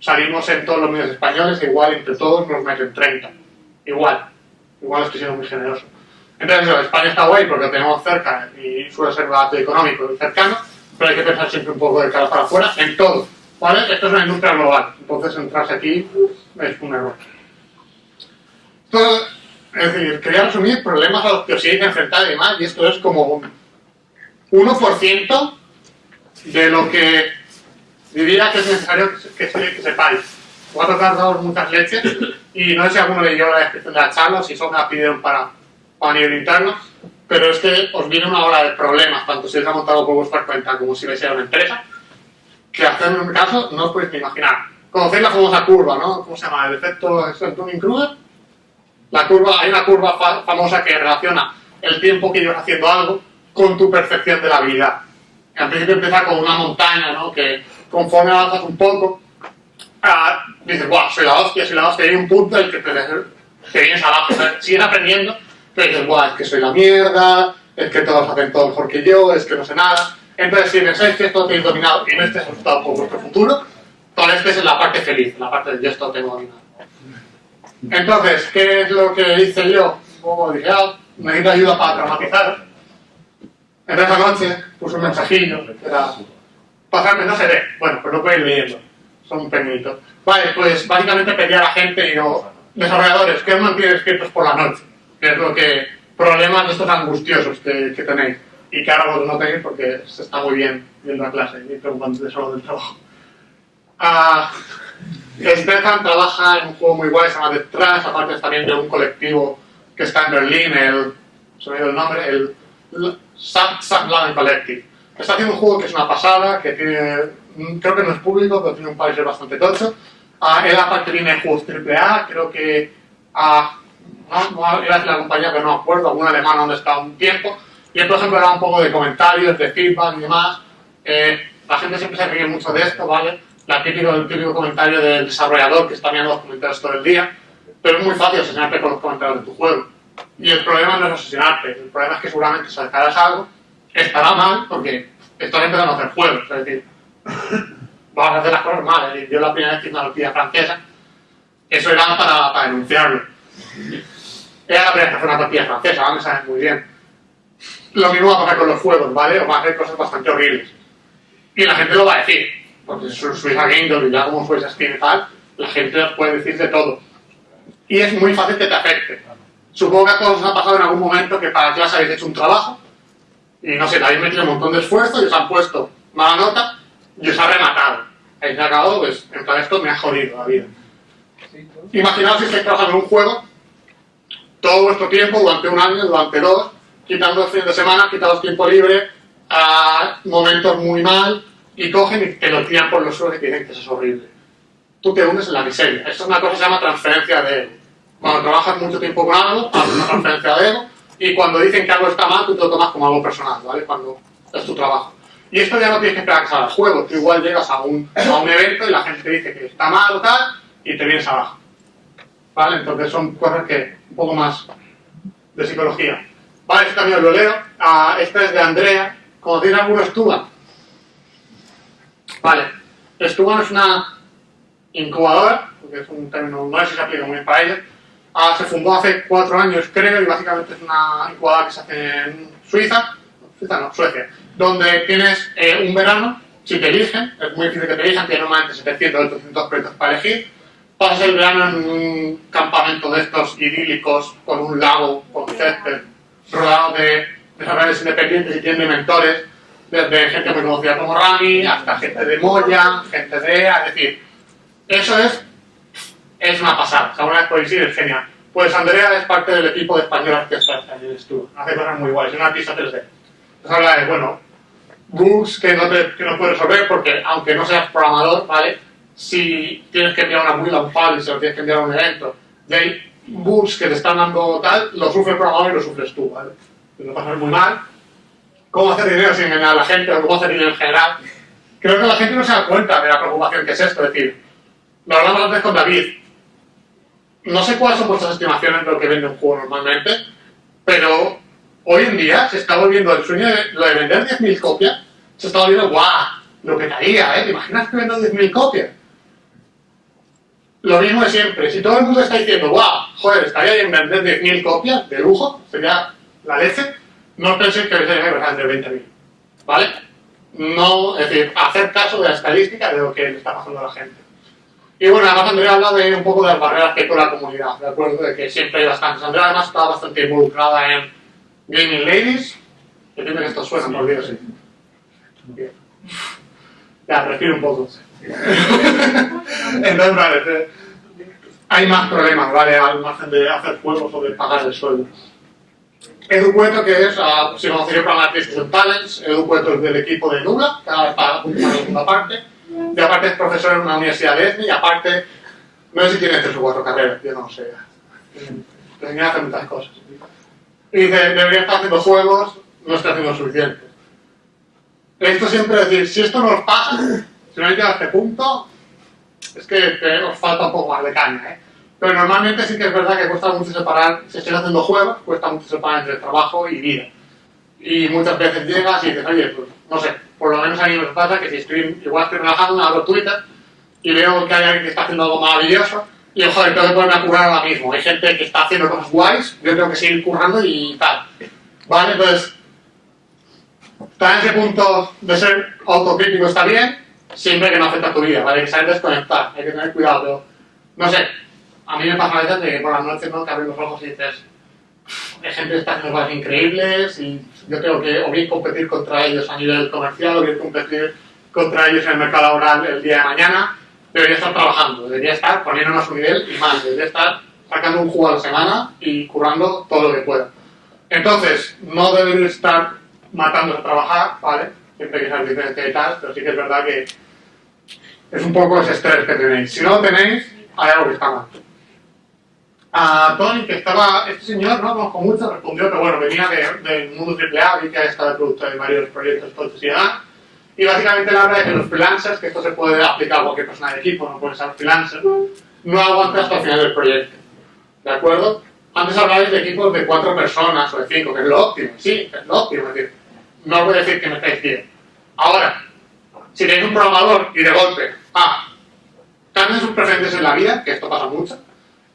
Salimos en todos los medios españoles, igual entre todos nos meten 30. Igual. Igual estoy siendo muy generoso. Entonces, eso, España está guay porque lo tenemos cerca y suele ser bastante económico y cercano, pero hay que pensar siempre un poco de cara para afuera en todo. ¿Vale? Esto es una industria global, entonces entrarse aquí es un error. Todo, es decir, quería resumir problemas a los que os hay que enfrentar y demás, y esto es como un 1% de lo que diría que es necesario que, que, que sepáis. Voy a tocar daros muchas leches y no sé si alguno leyó la descripción de la charla si me la pidieron para a nivel interno, pero es que os viene una ola de problemas, tanto si os ha montado por vuestra cuenta como si vais a una empresa, que hacer un caso no os podéis ni imaginar. Conocéis la famosa curva, ¿no? ¿Cómo se llama? El efecto Dunning-Kruger. La curva, hay una curva fa famosa que relaciona el tiempo que llevas haciendo algo con tu percepción de la habilidad. Al principio empieza con una montaña, ¿no? Que conforme avanzas un poco, ah, dices, guau, soy la hostia, soy la hostia, y hay un punto en el que te, te vienes abajo, sigues aprendiendo, pero dices, guau, es que soy la mierda, es que todos hacen todo mejor que yo, es que no sé nada. Entonces, si pensáis que esto tenéis dominado y no estéis asustado por vuestro futuro, todavía estéis en la parte feliz, la parte de yo esto tengo dominado. Entonces, ¿qué es lo que hice yo? Como dije, ah, necesito ayuda para traumatizar. Entonces, esa noche puse un mensajillo, era, Pasarme no se ve. Bueno, pues lo puedes ir leyendo. Son pequeñitos. Vale, pues básicamente pedí a la gente y digo, desarrolladores, ¿qué os mantiene despiertos por la noche? Que es lo que, problemas de estos angustiosos que, que tenéis. Y que ahora vos no tenéis porque se está muy bien viendo la clase y preocupándote solo del trabajo. Ah, Stefan trabaja en un juego muy guay, se llama The Trash, aparte es también de un colectivo que está en Berlín, el, se me ha ido el nombre, el Subland Collective. Está haciendo un juego que es una pasada, que tiene, mm, creo que no es público, pero tiene un país bastante tocho. Ah, él aparte tiene juegos AAA, creo que ah, no, era de la compañía, pero no me acuerdo, algún alemán donde estaba un tiempo. Y él, por ejemplo, era un poco de comentarios, de feedback y demás. Eh, la gente siempre se ríe mucho de esto, ¿vale? La típico, el típico comentario del desarrollador que está mirando los comentarios todo el día. Pero es muy fácil asesinarte con los comentarios de tu juego. Y el problema no es asesinarte, el problema es que seguramente sacarás algo, estará mal porque estás empezando a hacer juegos. Es decir, vas a hacer las cosas mal. Es decir, yo la primera vez que hice una noticia francesa, eso era para, para denunciarlo. Era la primera vez que hacer una tortilla francesa, ¿vale? me sabes muy bien. Lo mismo va a pasar con los juegos, ¿vale? O va a hacer cosas bastante horribles. Y la gente lo va a decir, porque su Suiza Game y ya como Suiza Steam y tal, la gente puede decir de todo. Y es muy fácil que te afecte. Supongo que a todos os ha pasado en algún momento que para clase habéis hecho un trabajo y no sé, habéis metido un montón de esfuerzo y os han puesto mala nota y os ha rematado. Habéis acabado, pues, en plan, esto me ha jodido la vida. Imaginaos si estáis trabajando en un juego todo vuestro tiempo, durante un año, durante dos, quitando el fin de semana, quitados tiempo libre, a momentos muy mal, y cogen y te lo tiran por los suelos y dicen que eso es horrible. Tú te hundes en la miseria. Esto es una cosa que se llama transferencia de ego. Cuando trabajas mucho tiempo con algo, haces una transferencia de ego, y cuando dicen que algo está mal, tú te lo tomas como algo personal, ¿vale? Cuando es tu trabajo. Y esto ya no tienes que esperar que salga el juego. Tú igual llegas a un, a un evento y la gente te dice que está mal o tal, y te vienes abajo. ¿Vale? Entonces son cosas que, un poco más de psicología. Vale, este también lo leo. Ah, este es de Andrea. ¿Conocéis alguno Stuban? Vale. Stuban es una incubadora, porque es un término, no sé si se aplica muy bien para ella. Ah, se fundó hace cuatro años, creo, y básicamente es una incubadora que se hace en Suiza, Suiza no, Suecia, donde tienes eh, un verano, si te eligen, es muy difícil que te elijan, tienes normalmente 700 o 800 proyectos para elegir, pasas el verano en un campamento de estos idílicos, con un lago, con césped, rodeado de desarrolladores independientes y tiene mentores, desde gente muy conocida como Rami, hasta gente de Moya, gente de EA, es decir, eso es, es una pasada, o sea, una ir, es genial. Pues Andrea es parte del equipo de español Orquestra que allí estuvo, hace cosas muy guays, es una artista 3D. Entonces habla de, bueno, bugs que no, te, que no puedes resolver porque, aunque no seas programador, ¿vale? Si tienes que enviar una build a un lo tienes que enviar un evento, y hay bugs que te están dando tal, lo sufre el programador y lo sufres tú, ¿vale? Te lo pasas muy mal. ¿Cómo hacer dinero sin engañar a la gente o cómo hacer dinero en general? Creo que la gente no se da cuenta de la preocupación que es esto, es decir, lo hablamos antes con David. No sé cuáles son vuestras estimaciones de lo que vende un juego normalmente, pero hoy en día se está volviendo el sueño de lo de vender 10.000 copias, se está volviendo guau, lo que haría, ¿eh? ¿Te imaginas que vendo 10.000 copias? Lo mismo de siempre, si todo el mundo está diciendo, guau, joder, estaría bien vender 10.000 copias de lujo, sería la leche, no penséis que vais a vender 20.000, ¿vale? No, es decir, hacer caso de la estadística de lo que le está pasando a la gente. Y bueno, además Andrea habla de un poco de las barreras que hay con la comunidad, ¿de acuerdo? De que siempre hay bastantes. Andrea además está bastante involucrada en Gaming Ladies, tiene que esto suena, por Dios, sí. Bien. Ya, respiro un poco. Entonces, vale, hay más problemas, ¿vale? Al margen de hacer juegos o de pagar el sueldo. Edu Cueto, que es, uh, si conoceréis para Artistas and Talents, Edu Cueto es del equipo de Nubla, que ahora está de la segunda parte. Y aparte es profesor en una universidad de ESMI, y aparte, no sé si tiene tres o cuatro carreras, yo no sé. Que hacer muchas cosas. Y dice, debería estar haciendo juegos, no está haciendo suficiente. Esto siempre decir, si esto no os pasa, si no hay llegado a este punto, es que te, os falta un poco más de caña, ¿eh? Pero normalmente sí que es verdad que cuesta mucho separar, si estáis haciendo juegos, cuesta mucho separar entre trabajo y vida. Y muchas veces llegas y dices, oye, pues no sé, por lo menos a mí me pasa que si estoy, igual estoy relajado, me abro Twitter y veo que hay alguien que está haciendo algo maravilloso y joder, tengo que ponerme a currar ahora mismo. Hay gente que está haciendo cosas guays, yo tengo que seguir currando y tal. Vale, entonces, Estar en ese punto de ser autocrítico está bien, siempre que no afecta a tu vida, ¿vale? Hay que saber desconectar, hay que tener cuidado, pero no sé, a mí me pasa a veces de que por las noches no te abres los ojos y dices, que está haciendo cosas increíbles y yo tengo que o bien competir contra ellos a nivel comercial o bien competir contra ellos en el mercado laboral el día de mañana, debería estar trabajando, debería estar poniéndonos a su nivel y más, debería estar sacando un juego a la semana y currando todo lo que pueda. Entonces, no debería estar matando a trabajar, ¿vale? Siempre que sea diferente y tal, pero sí que es verdad que es un poco ese estrés que tenéis. Si no lo tenéis, hay algo que está mal. A Tony, que estaba, este señor, no conozco mucho, respondió que bueno, venía de- del mundo AAA, vi que de producto de varios proyectos tochos y demás, y básicamente la habla de que los freelancers, que esto se puede aplicar a cualquier persona de equipo, no puede ser freelancer, no aguanta hasta el final del proyecto. ¿De acuerdo? Antes hablabais de equipos de cuatro personas o de cinco, que es lo óptimo, sí, es lo óptimo, es decir, no os voy a decir que me estáis bien. Ahora, si tenéis un programador y de golpe, ah, cambian sus preferencias en la vida, que esto pasa mucho,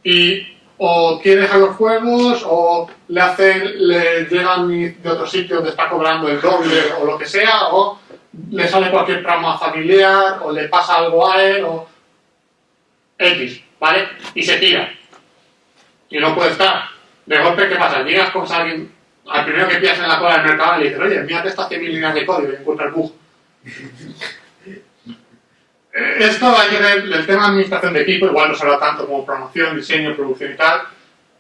y o quiere dejar los juegos, o le hacen, le llegan de otro sitio donde está cobrando el doble o lo que sea, o le sale cualquier trauma familiar, o le pasa algo a él, o X, ¿vale? Y se tira. Y no puede estar. De golpe, ¿qué pasa? Llegas con alguien, al primero que pillas en la cola del mercado y le dices, oye, mírate estas 100.000 líneas de código y el bug. Esto hay que ver el tema de administración de equipo, igual no se habla tanto como promoción, diseño, producción y tal,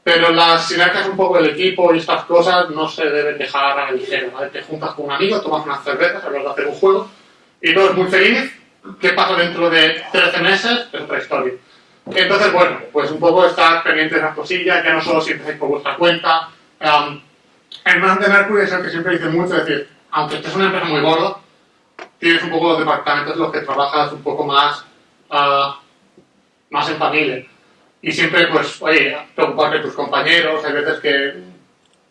pero las sinergias un poco del equipo y estas cosas no se deben dejar a la ligera, ¿vale? Te juntas con un amigo, tomas unas cervezas, hablas de hacer un juego y todo es muy feliz. ¿Qué pasa dentro de 13 meses? Es otra historia. Entonces, bueno, pues un poco estar pendiente de esas cosillas, ya no solo si empezáis por vuestra cuenta. Um, el man de Mercury es el que siempre dice mucho, es decir, aunque estés una empresa muy gorda, tienes un poco los departamentos en los que trabajas un poco más, ah, más en familia. Y siempre, pues, oye, preocuparte tus compañeros, hay veces que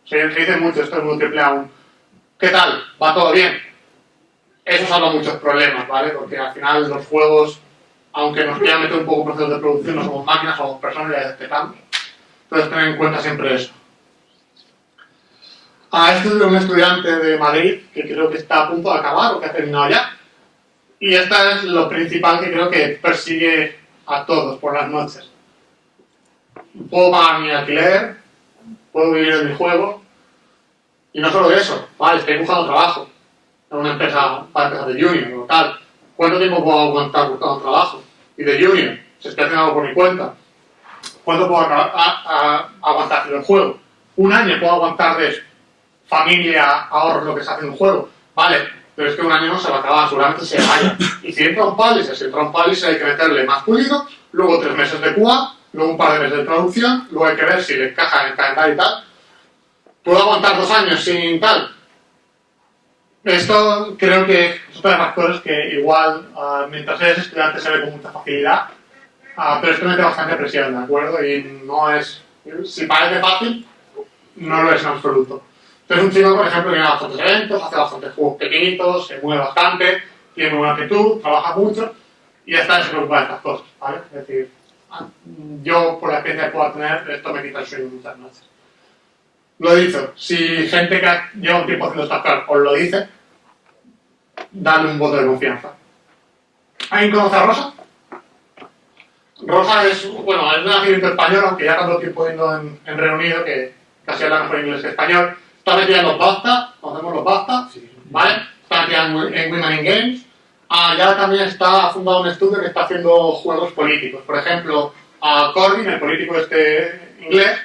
se, se dice mucho, esto es muy triple aún. ¿Qué tal? ¿Va todo bien? Eso salva muchos problemas, ¿vale? Porque al final los juegos, aunque nos quieran meter un poco en procesos de producción, no somos máquinas, somos personas y a veces pecamos. Entonces, tener en cuenta siempre eso. Ah, este es de un estudiante de Madrid que creo que está a punto de acabar o que ha terminado ya. Y esta es lo principal que creo que persigue a todos por las noches. Puedo pagar mi alquiler, puedo vivir de mi juego. Y no solo eso, vale, estoy buscando trabajo en una empresa para empezar de junior o tal. ¿Cuánto tiempo puedo aguantar buscando trabajo? Y de junior, si estoy haciendo algo por mi cuenta. ¿Cuánto puedo aguantar en el juego? Un año puedo aguantar de eso familia, ahorros, lo que se hace en un juego. Vale, pero es que un año no se va a acabar, seguramente se vaya. Y si entra un palice, si entra un palice hay que meterle más pulido, luego tres meses de QA, luego un par de meses de traducción, luego hay que ver si le encaja en el calendario y tal. ¿Puedo aguantar dos años sin tal? Esto creo que es otra de las cosas que igual, ah, mientras eres estudiante, se ve con mucha facilidad, ah, pero esto mete bastante presión, ¿de acuerdo? Y no es... Si parece fácil, no lo es en absoluto. Entonces un chico, por ejemplo, a bastantes eventos, hace bastantes juegos pequeñitos, se mueve bastante, tiene buena actitud, trabaja mucho y ya está, se preocupa de estas cosas, ¿vale? Es decir, ah, yo por la experiencia que pueda tener, esto me quita el sueño muchas noches. Lo he dicho, si gente que lleva un tiempo haciendo estas cosas os lo dice, dale un voto de confianza. ¿Alguien conoce a Rosa? Rosa es, bueno, es de nacimiento español, aunque ya tanto tiempo viviendo en, en Reino Unido que casi habla mejor inglés que español. Está metida en los BAFTA, conocemos los BAFTA, ¿vale? Está metida en, en Women in Games. Ah, ya también está ha fundado un estudio que está haciendo juegos políticos. Por ejemplo, a Corbyn, el político este inglés,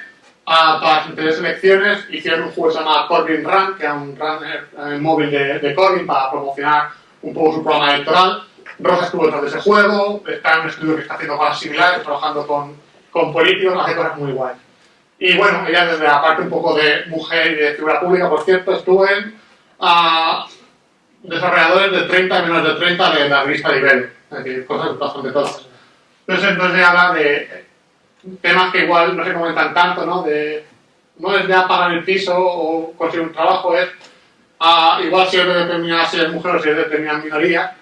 ah, para las anteriores elecciones hicieron un juego que se llama Corbyn Run, que era un runner eh, móvil de, de Corbyn para promocionar un poco su programa electoral. Rosa estuvo detrás de ese juego, está en un estudio que está haciendo cosas similares, trabajando con, con políticos, hace cosas muy guays. Y bueno, ella desde la parte un poco de mujer y de figura pública, por cierto, estuvo en ah, desarrolladores de 30 y menos de 30 de la revista Libero, es decir, cosas bastante todas. Entonces, entonces habla de temas que igual no se comentan tanto, ¿no? De, no es ya pagar el piso o conseguir un trabajo, es ah, igual si eres de determinada, si eres mujer o si eres de determinada minoría,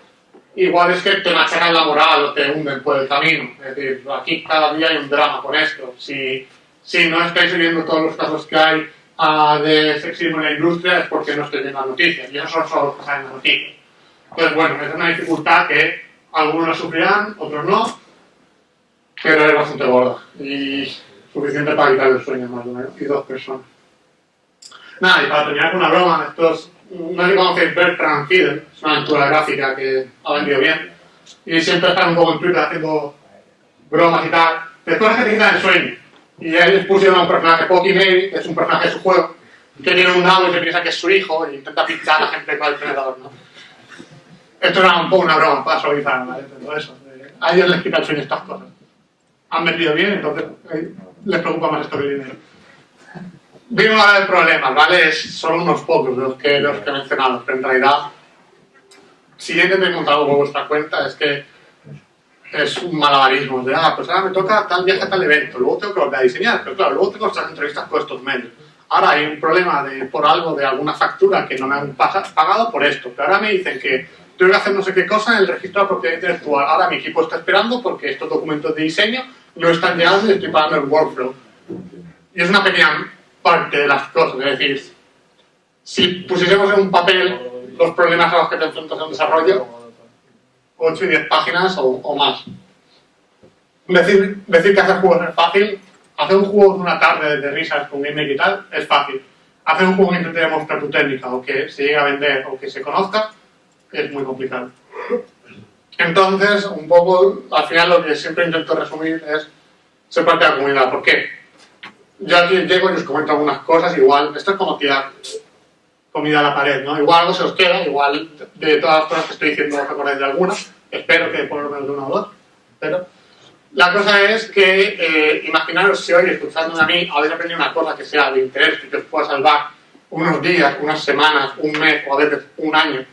igual es que te machacan la moral o te hunden por el camino. Es decir, aquí cada día hay un drama con esto. Si, si no estáis viendo todos los casos que hay ah, de sexismo en la industria es porque no estoy viendo las noticias. Y eso son solo cosas en las noticias. Entonces, bueno, es una dificultad que algunos la sufrirán, otros no, pero es bastante gorda. Y suficiente para quitar el sueño más de una y dos personas. Nada, y para terminar con una broma, estos, no sé si conocéis Bertrand Fiedel, es una aventura gráfica que ha vendido bien, y siempre están un poco en Twitter haciendo bromas y tal, de cosas que te quitan el sueño. Y ellos pusieron a un personaje, Pocky Mary, que es un personaje de su juego, que tiene un nabo y se piensa que es su hijo e intenta pinchar a la gente con el tenedor, ¿no? Esto era un poco una broma para suavizar, ¿vale? Pero eso, eh, a ellos les quita el sueño estas cosas. Han vendido bien, entonces eh, les preocupa más esto que el dinero. Vimos ahora el problema, ¿vale? Es, son unos pocos los que, los que he mencionado, pero en realidad, si he encontrado por vuestra cuenta, es que es un malabarismo de, ah, pues ahora me toca tal viaje tal evento, luego tengo que volver a diseñar, pero claro, luego tengo estas entrevistas con estos medios. Ahora hay un problema de, por algo de alguna factura que no me han pagado por esto, pero ahora me dicen que tengo que hacer no sé qué cosa en el registro de propiedad intelectual. Ahora mi equipo está esperando porque estos documentos de diseño no están llegando y estoy pagando el workflow. Y es una pequeña parte de las cosas, es decir, si pusiésemos en un papel los problemas a los que te enfrentas en desarrollo, 8 y 10 páginas o, o más. Decir, decir que hacer juegos es fácil, hacer un juego en una tarde de risas con gameplay y tal, es fácil. Hacer un juego que intente demostrar tu técnica o que se llegue a vender o que se conozca, es muy complicado. Entonces, un poco, al final lo que siempre intento resumir es ser parte de la comunidad. ¿Por qué? Yo aquí llego y os comento algunas cosas, igual, esto es como tirar comida a la pared, ¿no? Igual algo se os queda, igual de todas las cosas que estoy diciendo os acordáis de alguna, espero que por lo menos de una o dos, pero la cosa es que eh, imaginaros si hoy escuchándome a mí habéis aprendido una cosa que sea de interés y que os pueda salvar unos días, unas semanas, un mes o a veces un año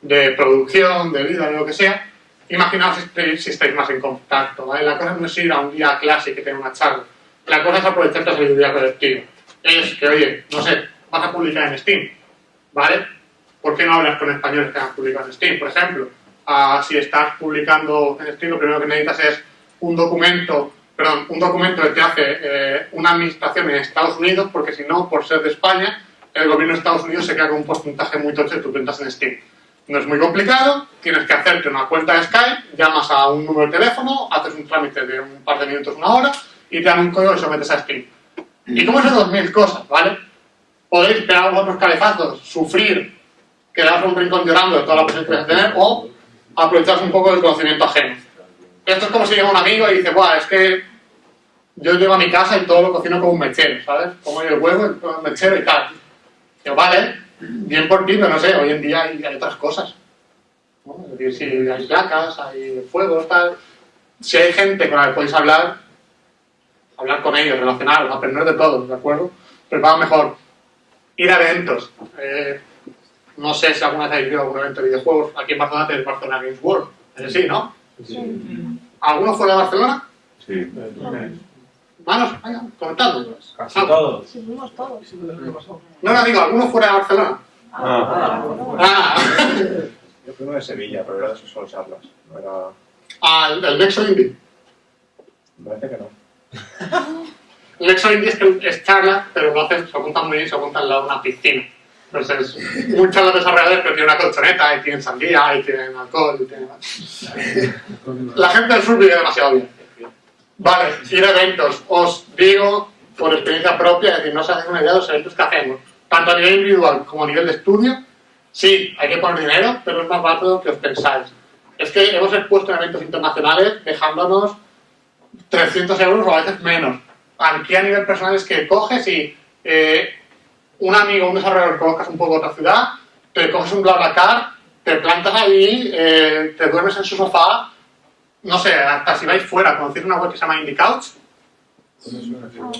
de producción, de vida, de lo que sea, imaginaos si estáis, si estáis más en contacto, ¿vale? La cosa no es ir a un día a clase que tenga una charla, la cosa es aprovechar la sabiduría colectiva. Es que, oye, no sé, vas a publicar en Steam, ¿vale? ¿Por qué no hablas con españoles que han publicado en Steam? Por ejemplo, ah, si estás publicando en Steam, lo primero que necesitas es un documento, perdón, un documento que te hace eh, una administración en Estados Unidos, porque si no, por ser de España, el gobierno de Estados Unidos se queda con un porcentaje muy tocho de tus ventas en Steam. No es muy complicado, tienes que hacerte una cuenta de Skype, llamas a un número de teléfono, haces un trámite de un par de minutos, una hora, y te dan un código y sometes a Steam. Y como esas dos mil cosas, ¿vale? Podéis pegar otros calefazos, sufrir, quedaros un rincón llorando de toda la presión que vais a tener, o aprovecharos un poco del conocimiento ajeno. Esto es como si llega un amigo y dice, Buah, es que yo llego a mi casa y todo lo cocino como un mechero, ¿sabes? Como el huevo, el mechero y tal. Digo, vale, bien por ti, pero no sé, hoy en día hay, hay otras cosas. ¿no? Es decir, si hay placas, hay fuegos, tal. Si hay gente con la que podéis hablar, hablar con ellos, relacionaros, aprender de todos, ¿de acuerdo? Pero va mejor ir a eventos. Eh, no sé si alguna vez habéis ido a algún evento de videojuegos. Aquí en Barcelona tenéis Barcelona Games World. Es sí, ¿no? ¿Alguno fuera de Barcelona? Sí. Manos, venga, comentadlo. Casi Ah, todos. Sí, fuimos todos. No, no, digo, ¿alguno fuera de Barcelona? Ah, Ah, Yo fui uno de Sevilla, pero era de sus solo charlas. No era... ah, el, el Nexo Indie. Me parece que no. El Nexo Indie es, que es pero lo hacen, se apuntan muy bien, se apuntan al lado de una piscina. Entonces, muchos de los desarrolladores pero tienen una colchoneta, y tienen sandía, y tienen alcohol, y tienen... La gente del sur vive demasiado bien. Vale, ir a eventos. Os digo, por experiencia propia, es decir, no os hacéis una idea de los eventos que hacemos. Tanto a nivel individual como a nivel de estudio, sí, hay que poner dinero, pero es más barato de lo que os pensáis. Es que hemos expuesto en eventos internacionales dejándonos 300 euros o a veces menos. Aquí a nivel personal es que coges y eh, un amigo, un desarrollador conozcas un poco otra ciudad, te coges un BlaBlaCar, te plantas ahí, eh, te duermes en su sofá, no sé, hasta si vais fuera, conocéis una web que se llama Indie Couch.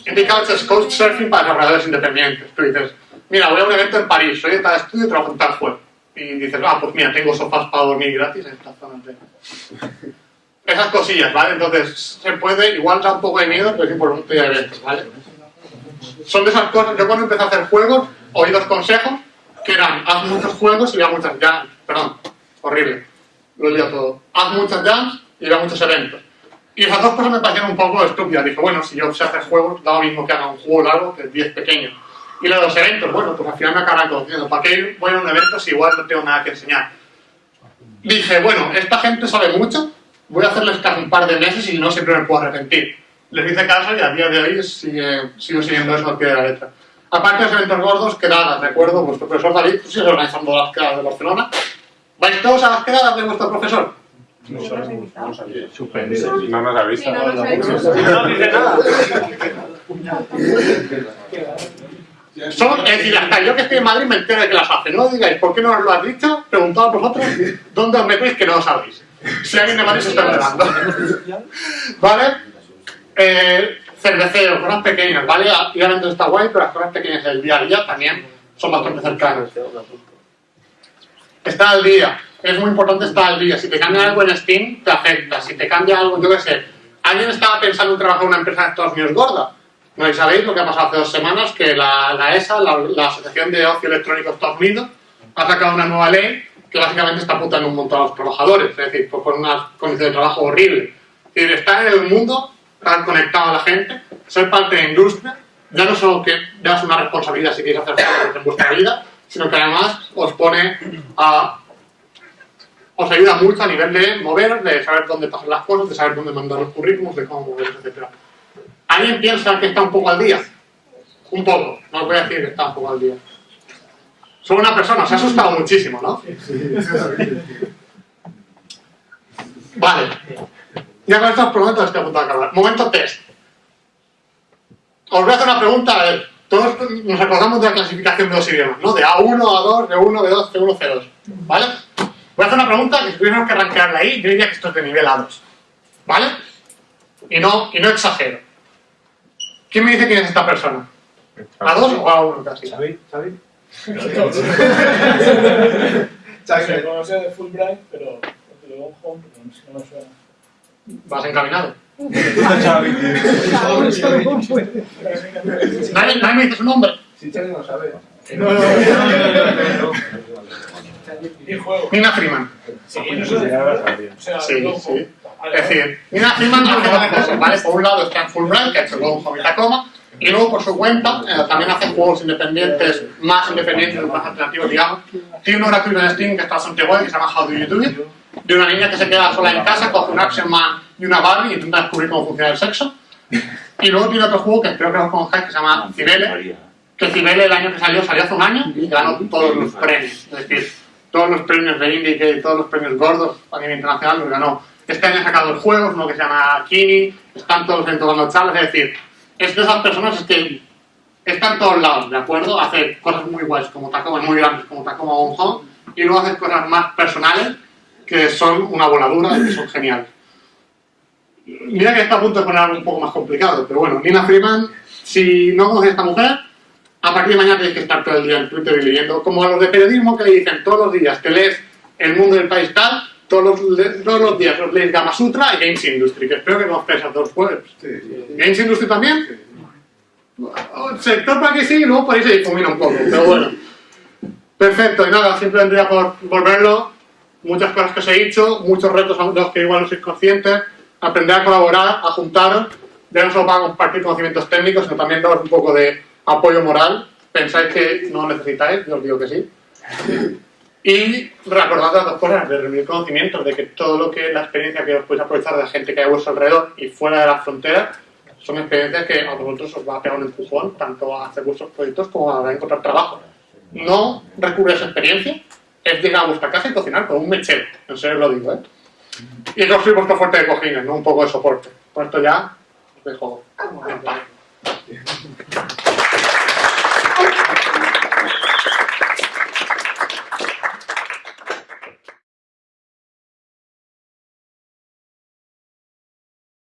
Indie Couch es Couchsurfing para desarrolladores independientes. Tú dices, mira, voy a un evento en París, soy de tal estudio y trabajo en tal web. Y dices, ah, pues mira, tengo sofás para dormir gratis en estas zonas de... Esas cosillas, ¿vale? Entonces, se puede, igual da un poco de miedo, pero es importante ir a eventos, ¿vale? Son de esas cosas, yo cuando empecé a hacer juegos, oí dos consejos, que eran, haz muchos juegos y ve a muchas jams. Perdón, horrible, lo lío todo. Haz muchas jams y ve a muchos eventos. Y esas dos cosas me parecieron un poco estúpidas. Dije, bueno, si yo sé hacer juegos, da lo mismo que haga un juego largo que 10 pequeños. Y lo de los eventos, bueno, pues al final me acaban conociendo. ¿Para qué voy a un evento si igual no tengo nada que enseñar? Dije, bueno, esta gente sabe mucho, voy a hacerles caso un par de meses y no siempre me puedo arrepentir. Les hice caso y a día de hoy sigue, sigo siguiendo eso al pie de la letra. Aparte de los eventos gordos, quedadas, recuerdo, vuestro profesor David, tú sigues organizando las quedadas de Barcelona. ¿Vais todos a las quedadas de vuestro profesor? No nos has invitado. Suspendido. No nos avisa. No. No dice nada. Son, es decir, hasta yo que estoy en Madrid me entero de que las hace. No digáis, ¿por qué no os lo has dicho? Preguntad a vosotros dónde os metéis que no lo sabéis. Si alguien de Madrid se está enterando. ¿Vale? Eh, cerveceros, cosas pequeñas, ¿vale? Y ahora entonces está guay, pero las cosas pequeñas del día a día también son bastante cercanas. Está al día. Es muy importante estar al día. Si te cambia algo en Steam, te afecta. Si te cambia algo, yo qué sé. Alguien estaba pensando en trabajar en una empresa de Estados Unidos gorda. No sabéis lo que ha pasado hace dos semanas, que la, la ESA, la, la Asociación de Ocio Electrónico de Estados Unidos, ha sacado una nueva ley que básicamente está putando un montón a los trabajadores, es decir, con unas condiciones de trabajo horribles. Es decir, estar en el mundo, estar conectado a la gente, ser parte de la industria, ya no solo que das una responsabilidad si queréis hacer cosas en vuestra vida, sino que además os pone a... os ayuda mucho a nivel de moveros, de saber dónde pasan las cosas, de saber dónde mandar los currículums, de cómo moveros, etc. ¿Alguien piensa que está un poco al día? Un poco, no os voy a decir que está un poco al día. Solo una persona, se ha asustado muchísimo, ¿no? Vale. Ya con estos prometo estoy a punto de acabar. Momento test. Os voy a hacer una pregunta, a ver, todos nos acordamos de la clasificación de los idiomas, ¿no? De A1, A2, B1, B2, C1, C2. ¿Vale? Voy a hacer una pregunta que si tuviéramos que arrancarla ahí, yo diría que esto es de nivel A2. ¿Vale? Y no, y no exagero. ¿Quién me dice quién es esta persona? ¿A2 o A1 casi? ¿Xavi? ¿Xavi? Se conoce de Fulbright, pero porque luego home, pero no me suena. ¿Vas encaminado? ¿Nadie, nadie me dice su nombre? Si Xavi no sabe. Y juego. Nina Freeman. Sí, no sé. O sea, Sí, luego- Es decir, Nina Freeman hace dos cosas, ¿vale? Por un lado está en Fulbright, que ha hecho Gone Home y Tacoma, y luego por su cuenta eh, también hace juegos independientes, más independientes, más alternativos, digamos. Tiene uno gratuito en Steam que está bastante guay, que se llama How Do You Do It, de una niña que se queda sola en casa, coge un Action Man y una Barbie y intenta descubrir cómo funciona el sexo. Y luego tiene otro juego que creo que lo conocéis que se llama Cibele, que Cibele el año que salió, salió hace un año y ganó todos los premios. Es decir, todos los premios de Indie todos los premios gordos a nivel internacional los ganó. Este año ha sacado el juego, uno que se llama Kini, están todos en todas las charlas, es decir, es de esas personas que está en todos lados, ¿de acuerdo? Hace cosas muy guays, como Tacoma, muy grandes, como Tacoma Home, y luego hace cosas más personales que son una voladura y que son geniales. Mira que está a punto de poner algo un poco más complicado, pero bueno, Nina Freeman, si no conoces a esta mujer, a partir de mañana tienes que estar todo el día en Twitter y leyendo, como a los de periodismo que le dicen todos los días, te lees El Mundo del País tal, todos los, todos los días os leéis Gama Sutra y Games Industry, que espero que conozcáis a dos webs. Sí, sí. ¿Games Industry también? Sector para que sí y luego por ahí se difumina un poco, pero bueno. Perfecto, y nada, simplemente ya por volverlo, muchas cosas que os he dicho, muchos retos de los que igual no sois conscientes, aprender a colaborar, a juntaros, ya no solo para compartir conocimientos técnicos, sino también daros un poco de apoyo moral. Pensáis que no lo necesitáis, yo os digo que sí. Y recordad las dos cosas, de reunir conocimientos, de que todo lo que la experiencia que os podéis aprovechar de la gente que hay a vuestro alrededor y fuera de las fronteras, son experiencias que a vosotros os va a pegar un empujón, tanto a hacer vuestros proyectos como a encontrar trabajo. No recurrir a esa experiencia, es llegar a vuestra casa y cocinar con un mechero, en serio lo digo, ¿eh? Y construir vuestro fuerte de cojines, no un poco de soporte. Por esto ya os dejo en paz.